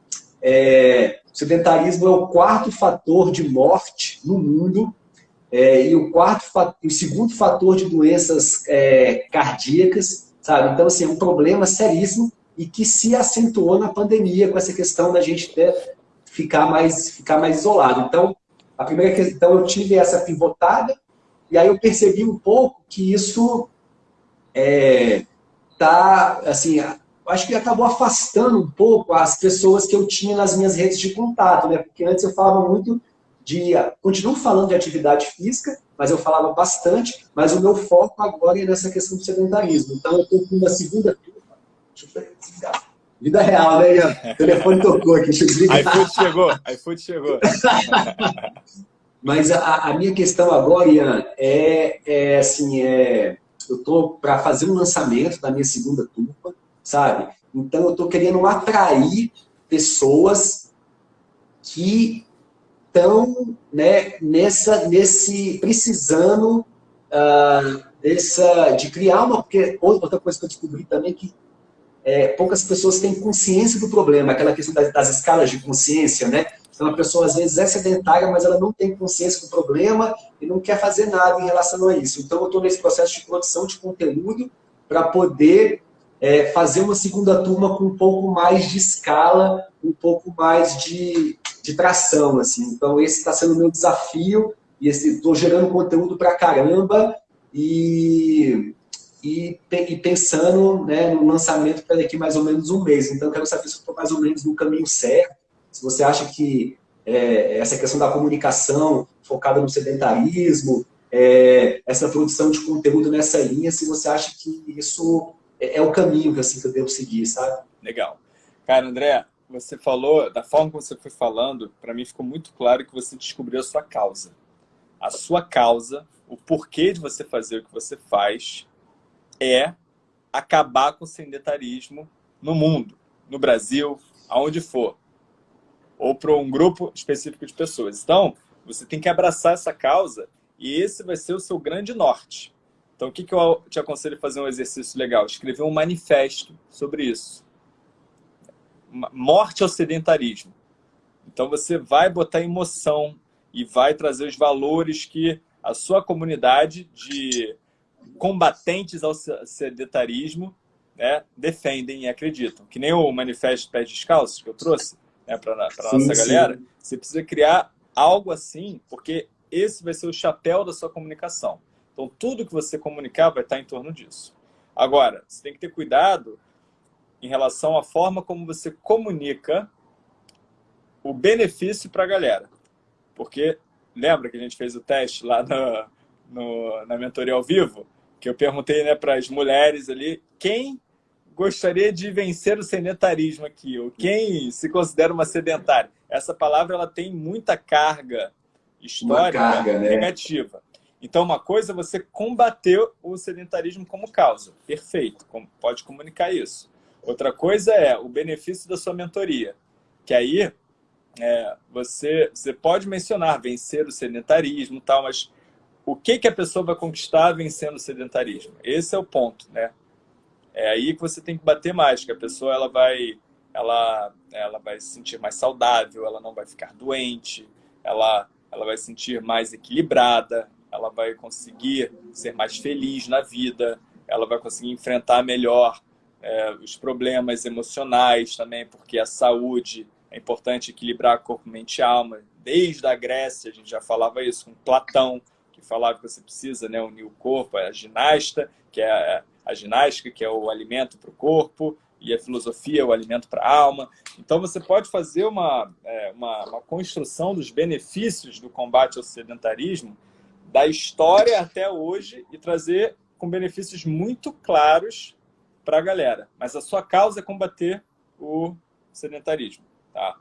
É, o sedentarismo é o quarto fator de morte no mundo. É, e o quarto, o segundo fator de doenças é, cardíacas, sabe? Então, assim, é um problema seríssimo e que se acentuou na pandemia com essa questão da gente ter, ficar, mais, ficar mais isolado. Então, a primeira questão, eu tive essa pivotada e aí eu percebi um pouco que isso é, tá, assim, acho que acabou afastando um pouco as pessoas que eu tinha nas minhas redes de contato, né? Porque antes eu falava muito de... Continuo falando de atividade física, mas eu falava bastante, mas o meu foco agora é nessa questão do sedentarismo. Então eu estou com uma segunda turma... Deixa eu desligar. Vida real, né, Ian? O telefone tocou aqui, deixa eu desligar. iFood chegou, iFood chegou. mas a, a, minha questão agora, Ian, é, é assim, é, eu estou para fazer um lançamento da minha segunda turma, sabe? Então, eu estou querendo atrair pessoas que estão né, nessa, nesse, precisando uh, dessa, de criar uma... Porque outra coisa que eu descobri também é que é, poucas pessoas têm consciência do problema, aquela questão das, das, escalas de consciência, né? Então, a pessoa, às vezes, é sedentária, mas ela não tem consciência do problema e não quer fazer nada em relação a isso. Então, eu estou nesse processo de produção de conteúdo para poder é, fazer uma segunda turma com um pouco mais de escala, um pouco mais de, de tração. Assim. Então, esse está sendo o meu desafio, e estou gerando conteúdo para caramba, e, e, e, pensando né, no lançamento para daqui mais ou menos um mês. Então, quero saber se estou mais ou menos no caminho certo, se você acha que é, essa questão da comunicação focada no sedentarismo, é, essa produção de conteúdo nessa linha, se você acha que isso é, é, o caminho assim, que eu devo seguir, sabe? Legal. Cara, André, você falou, da forma como você foi falando, para mim ficou muito claro que você descobriu a sua causa. A sua causa, o porquê de você fazer o que você faz, é acabar com o sedentarismo no mundo, no Brasil, aonde for. Ou para um grupo específico de pessoas. Então, você tem que abraçar essa causa e esse vai ser o seu grande norte. Então, o que, que eu te aconselho a fazer um exercício legal? Escrever um manifesto sobre isso. Morte ao sedentarismo. Então, você vai botar emoção e vai trazer os valores que a sua comunidade de combatentes ao sedentarismo né, defendem e acreditam. Que nem o manifesto Pés Descalços que eu trouxe né, para a nossa sim. galera. Você precisa criar algo assim, porque esse vai ser o chapéu da sua comunicação. Então, tudo que você comunicar vai estar em torno disso. Agora, você tem que ter cuidado em relação à forma como você comunica o benefício para a galera. Porque, lembra que a gente fez o teste lá no, no, na mentoria ao vivo? Que eu perguntei né, para as mulheres ali, quem gostaria de vencer o sedentarismo aqui? Ou quem se considera uma sedentária? Essa palavra ela tem muita carga histórica carga, né? negativa. Então, uma coisa é você combater o sedentarismo como causa. Perfeito, pode comunicar isso. Outra coisa é o benefício da sua mentoria, que aí é, você, você pode mencionar vencer o sedentarismo tal, mas o que, que a pessoa vai conquistar vencendo o sedentarismo? Esse é o ponto, né? É aí que você tem que bater mais, que a pessoa ela vai, ela, ela vai se sentir mais saudável, ela não vai ficar doente, ela, ela vai se sentir mais equilibrada, ela vai conseguir ser mais feliz na vida, ela vai conseguir enfrentar melhor é, os problemas emocionais também, porque a saúde é importante equilibrar corpo, mente e alma. Desde a Grécia, a gente já falava isso com Platão, que falava que você precisa né, unir o corpo, a ginasta, que é a, ginástica, que é o alimento para o corpo, e a filosofia, o alimento para a alma. Então, você pode fazer uma, é, uma, uma, construção dos benefícios do combate ao sedentarismo da história até hoje e trazer com benefícios muito claros para a galera. Mas a sua causa é combater o sedentarismo. Tá?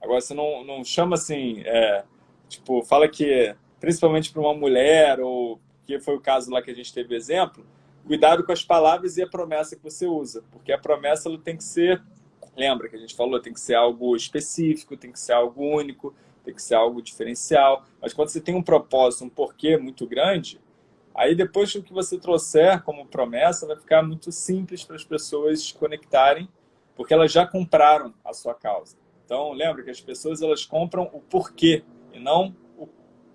Agora, você não, não chama assim, é, tipo, fala que, principalmente para uma mulher, ou que foi o caso lá que a gente teve exemplo, cuidado com as palavras e a promessa que você usa, porque a promessa ela tem que ser, lembra que a gente falou, tem que ser algo específico, tem que ser algo único, tem que ser algo diferencial, mas quando você tem um propósito, um porquê muito grande, aí depois do que você trouxer como promessa, vai ficar muito simples para as pessoas se conectarem, porque elas já compraram a sua causa. Então, lembra que as pessoas elas compram o porquê e não o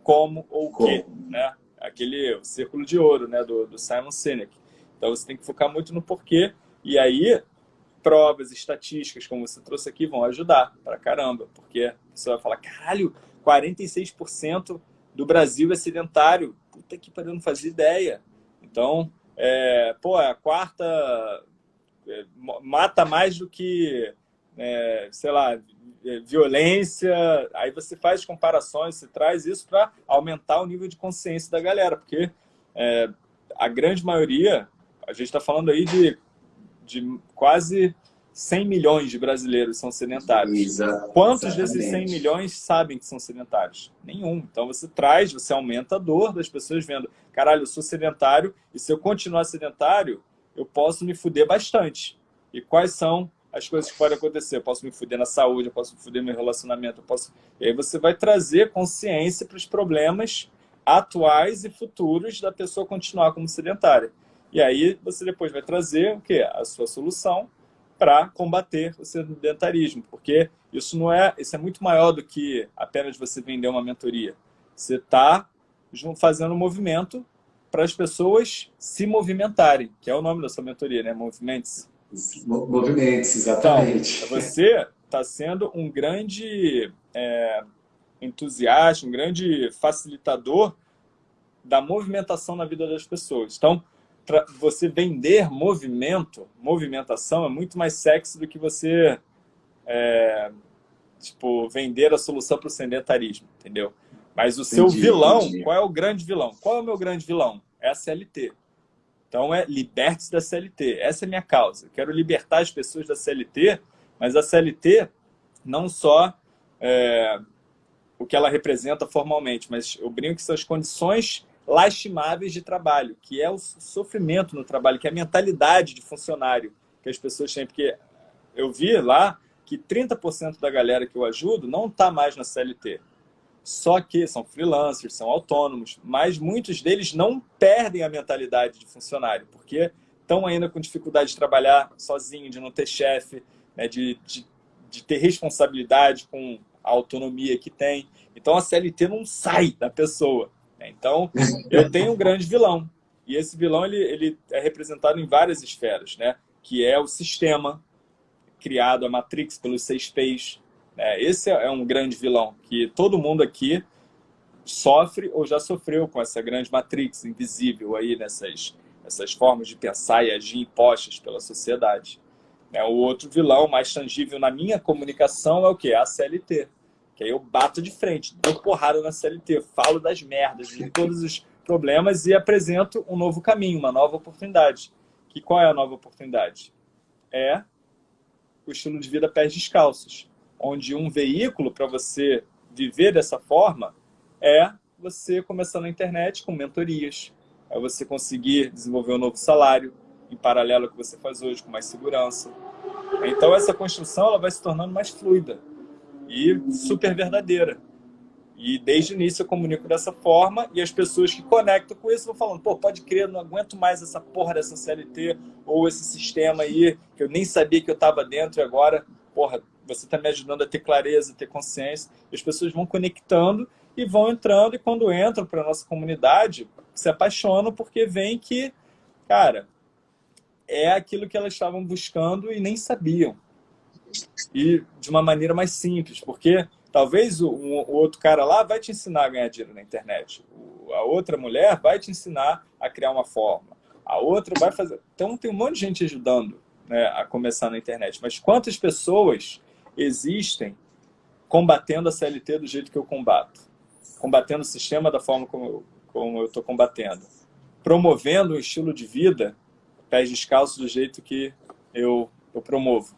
como ou o quê, né? Aquele círculo de ouro, né, do, do Simon Sinek. Então, você tem que focar muito no porquê e aí provas, estatísticas, como você trouxe aqui, vão ajudar pra caramba, porque você vai falar, caralho, 46% do Brasil é sedentário. Puta que pariu, não fazia ideia. Então, é, pô, é a quarta é, mata mais do que, é, sei lá, é, violência, aí você faz comparações, você traz isso para aumentar o nível de consciência da galera, porque é, a grande maioria, a gente está falando aí de, de quase 100 milhões de brasileiros são sedentários. Exato, Quantos exatamente. desses 100 milhões sabem que são sedentários? Nenhum. Então você traz, você aumenta a dor das pessoas vendo, caralho, eu sou sedentário e se eu continuar sedentário, eu posso me fuder bastante. E quais são as coisas que podem acontecer. Eu posso me fuder na saúde, eu posso me fuder no meu relacionamento, eu posso... E aí você vai trazer consciência para os problemas atuais e futuros da pessoa continuar como sedentária. E aí você depois vai trazer o quê? A sua solução para combater o sedentarismo, porque isso não é, isso é muito maior do que apenas você vender uma mentoria. Você está fazendo um movimento para as pessoas se movimentarem, que é o nome da sua mentoria, né? Movimentos. Movimentos, exatamente. Então, você está sendo um grande é, entusiasta, um grande facilitador da movimentação na vida das pessoas. Então, você vender movimento, movimentação é muito mais sexy do que você é, tipo, vender a solução para o sedentarismo, entendeu? Mas o entendi, seu vilão, entendi. qual é o grande vilão? Qual é o meu grande vilão? É a CLT. Então é liberte-se da CLT. Essa é a minha causa. Eu quero libertar as pessoas da CLT, mas a CLT não só é, o que ela representa formalmente, mas eu brinco que são as condições lastimáveis de trabalho, que é o sofrimento no trabalho, que é a mentalidade de funcionário que as pessoas têm. Porque eu vi lá que 30% da galera que eu ajudo não está mais na CLT. Só que são freelancers, são autônomos, mas muitos deles não perdem a mentalidade de funcionário, porque estão ainda com dificuldade de trabalhar sozinho, de não ter chefe, né, de, de, de ter responsabilidade com a autonomia que tem. Então a CLT não sai da pessoa. Né? Então eu tenho um grande vilão. E esse vilão ele, ele é representado em várias esferas, né? que é o sistema criado, a Matrix, pelos seis P's, é, esse é um grande vilão, que todo mundo aqui sofre ou já sofreu com essa grande matrix invisível aí nessas, nessas formas de pensar e agir impostas pela sociedade. É, o outro vilão mais tangível na minha comunicação é o que? A CLT. Que aí eu bato de frente, dou porrada na CLT, falo das merdas, de todos os problemas e apresento um novo caminho, uma nova oportunidade. Que qual é a nova oportunidade? É o estilo de vida pés descalços onde um veículo para você viver dessa forma é você começar na internet com mentorias, é você conseguir desenvolver um novo salário em paralelo ao que você faz hoje, com mais segurança. Então essa construção ela vai se tornando mais fluida e super verdadeira. E desde o início eu comunico dessa forma e as pessoas que conectam com isso vão falando, pô, pode crer, não aguento mais essa porra dessa CLT ou esse sistema aí que eu nem sabia que eu estava dentro e agora, porra, você está me ajudando a ter clareza, a ter consciência. As pessoas vão conectando e vão entrando, e quando entram para nossa comunidade, se apaixonam porque veem que, cara, é aquilo que elas estavam buscando e nem sabiam. E de uma maneira mais simples, porque talvez o, o outro cara lá vai te ensinar a ganhar dinheiro na internet. O, a outra mulher vai te ensinar a criar uma forma. A outra vai fazer... Então tem um monte de gente ajudando né, a começar na internet. Mas quantas pessoas existem combatendo a CLT do jeito que eu combato? Combatendo o sistema da forma como eu estou combatendo? Promovendo um estilo de vida pés descalços do jeito que eu, eu promovo.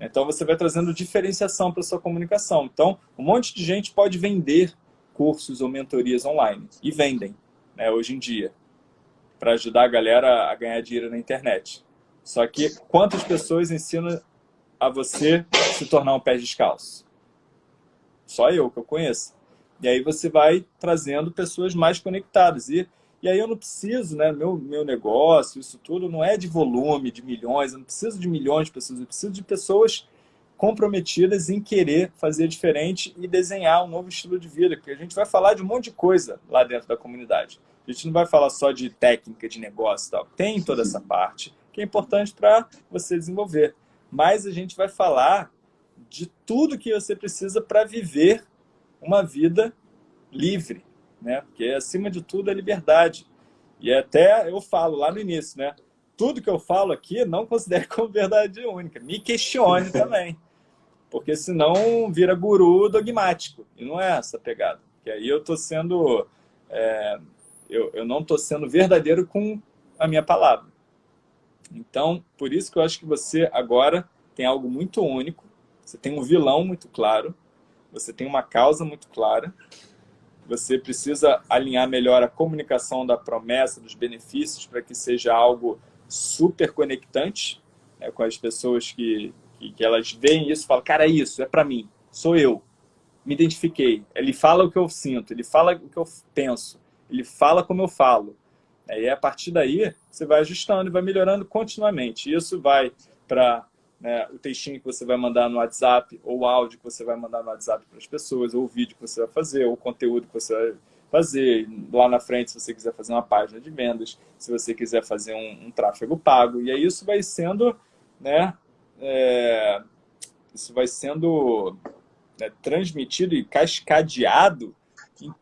Então você vai trazendo diferenciação para sua comunicação. Então, um monte de gente pode vender cursos ou mentorias online. E vendem, né, hoje em dia, para ajudar a galera a ganhar dinheiro na internet. Só que quantas pessoas ensinam a você se tornar um pé descalço? Só eu que eu conheço. E aí você vai trazendo pessoas mais conectadas. E e aí eu não preciso, né, meu, meu negócio, isso tudo não é de volume, de milhões, eu não preciso de milhões de pessoas, eu preciso de pessoas comprometidas em querer fazer diferente e desenhar um novo estilo de vida, porque a gente vai falar de um monte de coisa lá dentro da comunidade. A gente não vai falar só de técnica, de negócio e tal. Tem toda essa parte que é importante para você desenvolver. Mas a gente vai falar de tudo que você precisa para viver uma vida livre, né? Porque acima de tudo é liberdade. E até eu falo lá no início, né? Tudo que eu falo aqui não considere como verdade única. Me questione também. Porque senão vira guru dogmático. E não é essa pegada. Porque aí eu estou sendo... É, eu, eu não estou sendo verdadeiro com a minha palavra. Então, por isso que eu acho que você agora tem algo muito único. Você tem um vilão muito claro. Você tem uma causa muito clara você precisa alinhar melhor a comunicação da promessa, dos benefícios, para que seja algo super conectante né, com as pessoas que, que, que, elas veem isso falam, cara, é isso, é para mim, sou eu, me identifiquei. Ele fala o que eu sinto, ele fala o que eu penso, ele fala como eu falo. E a partir daí, você vai ajustando e vai melhorando continuamente. Isso vai para né, o textinho que você vai mandar no WhatsApp, ou o áudio que você vai mandar no WhatsApp para as pessoas, ou o vídeo que você vai fazer, ou o conteúdo que você vai fazer. Lá na frente, se você quiser fazer uma página de vendas, se você quiser fazer um, um tráfego pago. E aí isso vai sendo, né, é, isso vai sendo né, transmitido e cascadeado em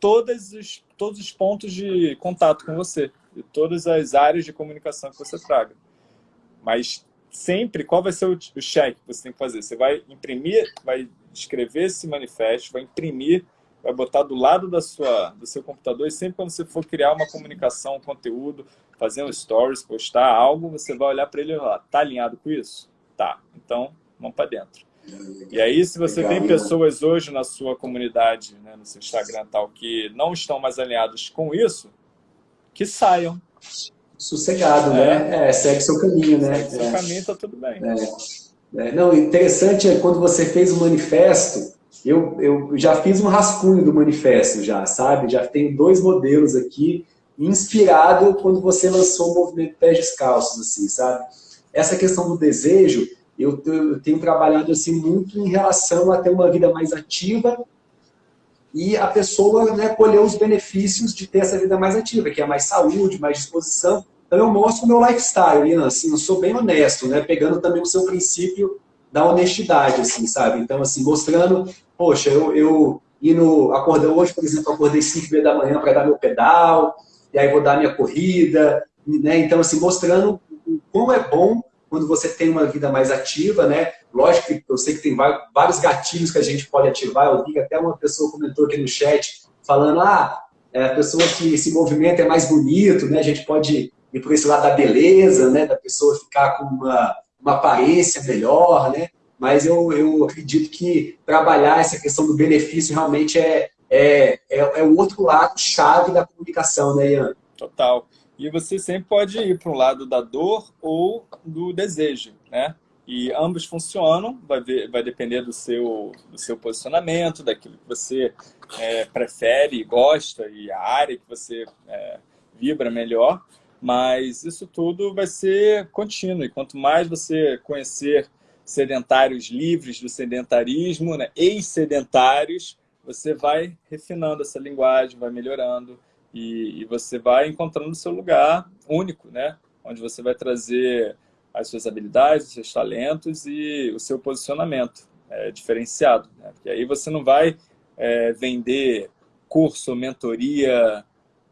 todos os, todos os pontos de contato com você, e todas as áreas de comunicação que você traga. Mas sempre, qual vai ser o, o check que você tem que fazer? Você vai imprimir, vai escrever esse manifesto, vai imprimir, vai botar do lado da sua, do seu computador e sempre quando você for criar uma comunicação, um conteúdo, fazer um stories, postar algo, você vai olhar para ele e falar, tá alinhado com isso? Tá, então vamos para dentro. E aí, se você tem pessoas hoje na sua comunidade, né, no seu Instagram tal, que não estão mais alinhados com isso, que saiam sossegado, né? é. né? É, segue seu caminho, né? Segue seu é. caminho, tá tudo bem. É. é. Não, interessante é quando você fez o manifesto, eu, eu já fiz um rascunho do manifesto já, sabe? Já tenho dois modelos aqui, inspirado quando você lançou o movimento Pés Descalços, assim, sabe? Essa questão do desejo, eu, eu tenho trabalhado assim muito em relação a ter uma vida mais ativa e a pessoa né, colher os benefícios de ter essa vida mais ativa, que é mais saúde, mais disposição. Então eu mostro o meu lifestyle, assim, eu sou bem honesto, né, pegando também o seu princípio da honestidade, assim, sabe? Então, assim, mostrando, poxa, eu, eu indo, acordei hoje, por exemplo, acordei 5 h da manhã para dar meu pedal, e aí vou dar minha corrida, né? Então, assim, mostrando como é bom quando você tem uma vida mais ativa, né? Lógico que eu sei que tem vários gatilhos que a gente pode ativar. Eu vi que até uma pessoa comentou aqui no chat, falando, ah, é, a pessoa que esse movimento é mais bonito, né? A gente pode ir por esse lado da beleza, né? Da pessoa ficar com uma, uma aparência melhor, né? Mas eu, eu acredito que trabalhar essa questão do benefício realmente é, é, é, é o outro lado chave da comunicação, né, Ian? Total. E você sempre pode ir para um lado da dor ou do desejo, né? E ambos funcionam, vai, ver, vai depender do seu, do seu posicionamento, daquilo que você é, prefere, gosta e a área que você é, vibra melhor. Mas isso tudo vai ser contínuo. E quanto mais você conhecer sedentários livres do sedentarismo, né, ex-sedentários, você vai refinando essa linguagem, vai melhorando e, e você vai encontrando o seu lugar único, né? Onde você vai trazer as suas habilidades, os seus talentos e o seu posicionamento é, diferenciado. Né? Porque aí você não vai é, vender curso, mentoria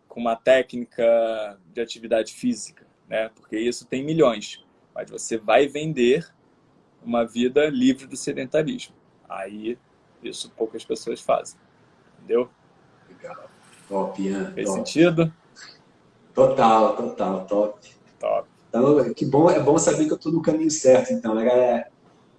com uma técnica de atividade física, né? porque isso tem milhões. Mas você vai vender uma vida livre do sedentarismo. Aí, isso poucas pessoas fazem. Entendeu? Legal. Top, Ian. Fez top. sentido? Total, total, top. Top. Então, que bom, é bom saber que eu estou no caminho certo, então. Era,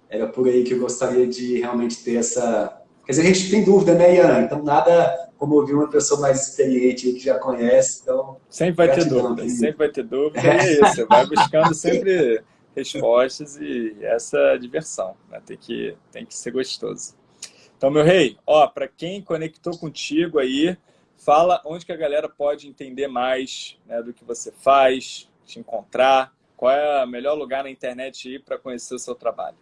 era por aí que eu gostaria de realmente ter essa... Quer dizer, a gente tem dúvida, né, Ian? Então, nada como ouvir uma pessoa mais experiente que já conhece, então... Sempre vai ter dúvida, sempre vai ter dúvida, e é isso, você vai buscando sempre respostas e essa é a diversão, né? tem, que, tem que ser gostoso. Então, meu rei, ó, para quem conectou contigo aí, fala onde que a galera pode entender mais né, do que você faz, te encontrar, qual é o melhor lugar na internet para conhecer o seu trabalho.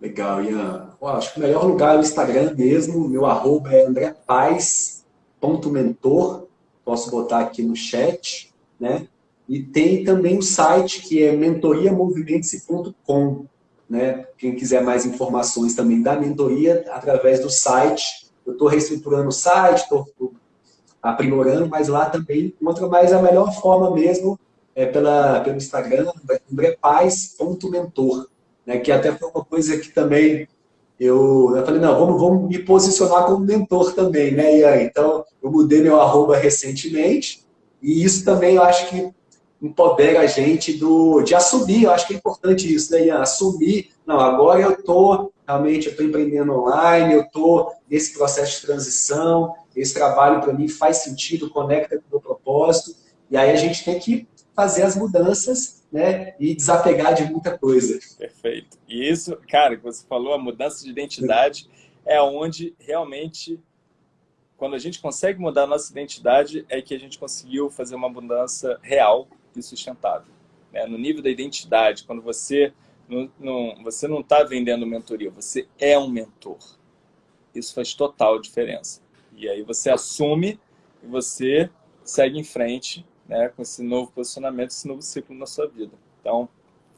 Legal, Ian. acho que o melhor lugar é o Instagram mesmo, meu arroba é andrepaz.mentor, posso botar aqui no chat, né? E tem também o site que é mentoriamovimentos.com, né? Quem quiser mais informações também da mentoria, através do site. Eu estou reestruturando o site, estou aprimorando, mas lá também encontra mais a melhor forma mesmo é pela, pelo Instagram, andrepaz.mentor, né? Que até foi uma coisa que também eu, eu falei, não, vamos, vamos me posicionar como mentor também, né, Ian? Então, eu mudei meu arroba recentemente, e isso também eu acho que empodera a gente do, de assumir, eu acho que é importante isso, né, Ian? Assumir, não, agora eu estou, realmente, eu estou empreendendo online, eu estou nesse processo de transição, esse trabalho para mim faz sentido, conecta com o meu propósito, e aí a gente tem que fazer as mudanças né, e desapegar de muita coisa. Perfeito. E isso, cara, que você falou, a mudança de identidade é onde realmente quando a gente consegue mudar a nossa identidade, é que a gente conseguiu fazer uma mudança real e sustentável. Né? No nível da identidade, quando você não, não, você não está vendendo mentoria, você é um mentor. Isso faz total diferença. E aí você assume e você segue em frente né, com esse novo posicionamento, esse novo ciclo na sua vida. Então,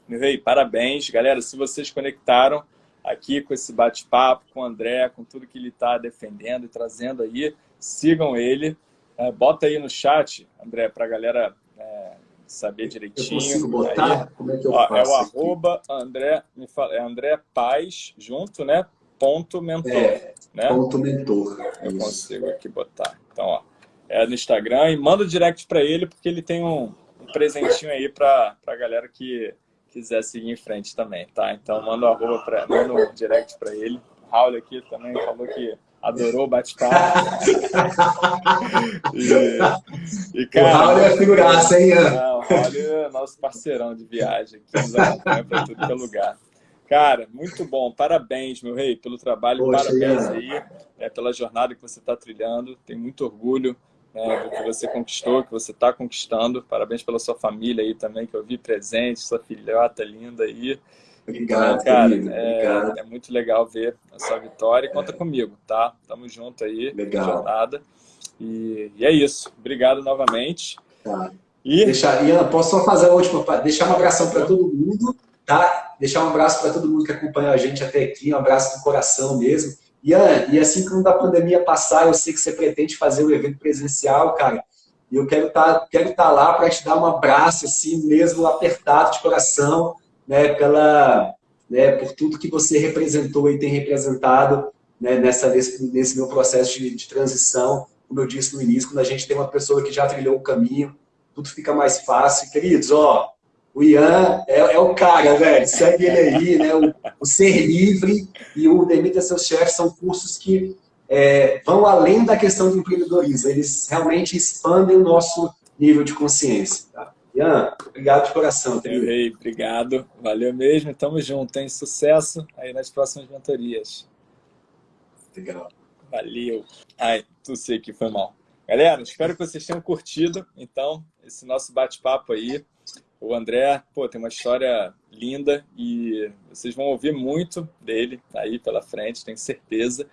meu rei, parabéns. Galera, se vocês conectaram aqui com esse bate-papo, com o André, com tudo que ele está defendendo e trazendo aí, sigam ele. É, bota aí no chat, André, para a galera é, saber direitinho. Eu consigo botar? Aí, Como é que eu ó, faço? É o arroba André, me fala, é André Paz, junto, né? Ponto mentor. É, né? Ponto mentor. Eu Isso. consigo aqui botar. Então, ó, é no Instagram e manda o direct para ele, porque ele tem um, um presentinho aí para a galera que quiser seguir em frente também, tá? Então manda o arroba pra, manda um direct para ele. O Raul aqui também falou que adorou o bate-papo. e, e, cara, o Raul é figuraça, hein? Não, o Raul é nosso parceirão de viagem, que nos acompanha para tudo que é lugar. Cara, muito bom. Parabéns, meu rei, pelo trabalho. Poxa, parabéns é. aí é, pela jornada que você está trilhando. Tenho muito orgulho né, do que você conquistou, que você está conquistando. Parabéns pela sua família aí também, que eu vi presente, sua filhota linda aí. Obrigado, cara, é, é, muito legal ver a sua vitória. E conta é. comigo, tá? Tamo junto aí legal. na jornada. E, e, é isso. Obrigado novamente. Tá. E... Deixa, Ian, posso só fazer a última? Deixar um abração para todo mundo, tá? Deixar um abraço para todo mundo que acompanhou a gente até aqui, um abraço do coração mesmo. Ian, e assim quando a pandemia passar, eu sei que você pretende fazer o um evento presencial, cara. E eu quero estar tá, quero tá lá para te dar um abraço, assim, mesmo apertado de coração, né, pela, né, por tudo que você representou e tem representado né, nessa, nesse, meu processo de, de transição. Como eu disse no início, quando a gente tem uma pessoa que já trilhou o caminho, tudo fica mais fácil. Queridos, ó, o Ian é, é, o cara, velho. Segue ele aí, né? O, o Ser Livre e o Demita Seus Chefes são cursos que é, vão além da questão do empreendedorismo. Eles realmente expandem o nosso nível de consciência. Tá? Ian, obrigado de coração. Meu rei, obrigado. Valeu mesmo. Tamo junto. Tem sucesso aí nas próximas mentorias. Legal. Valeu. Ai, tu sei que foi mal. Galera, espero que vocês tenham curtido, então, esse nosso bate-papo aí. O André, pô, tem uma história linda e vocês vão ouvir muito dele aí pela frente, tenho certeza.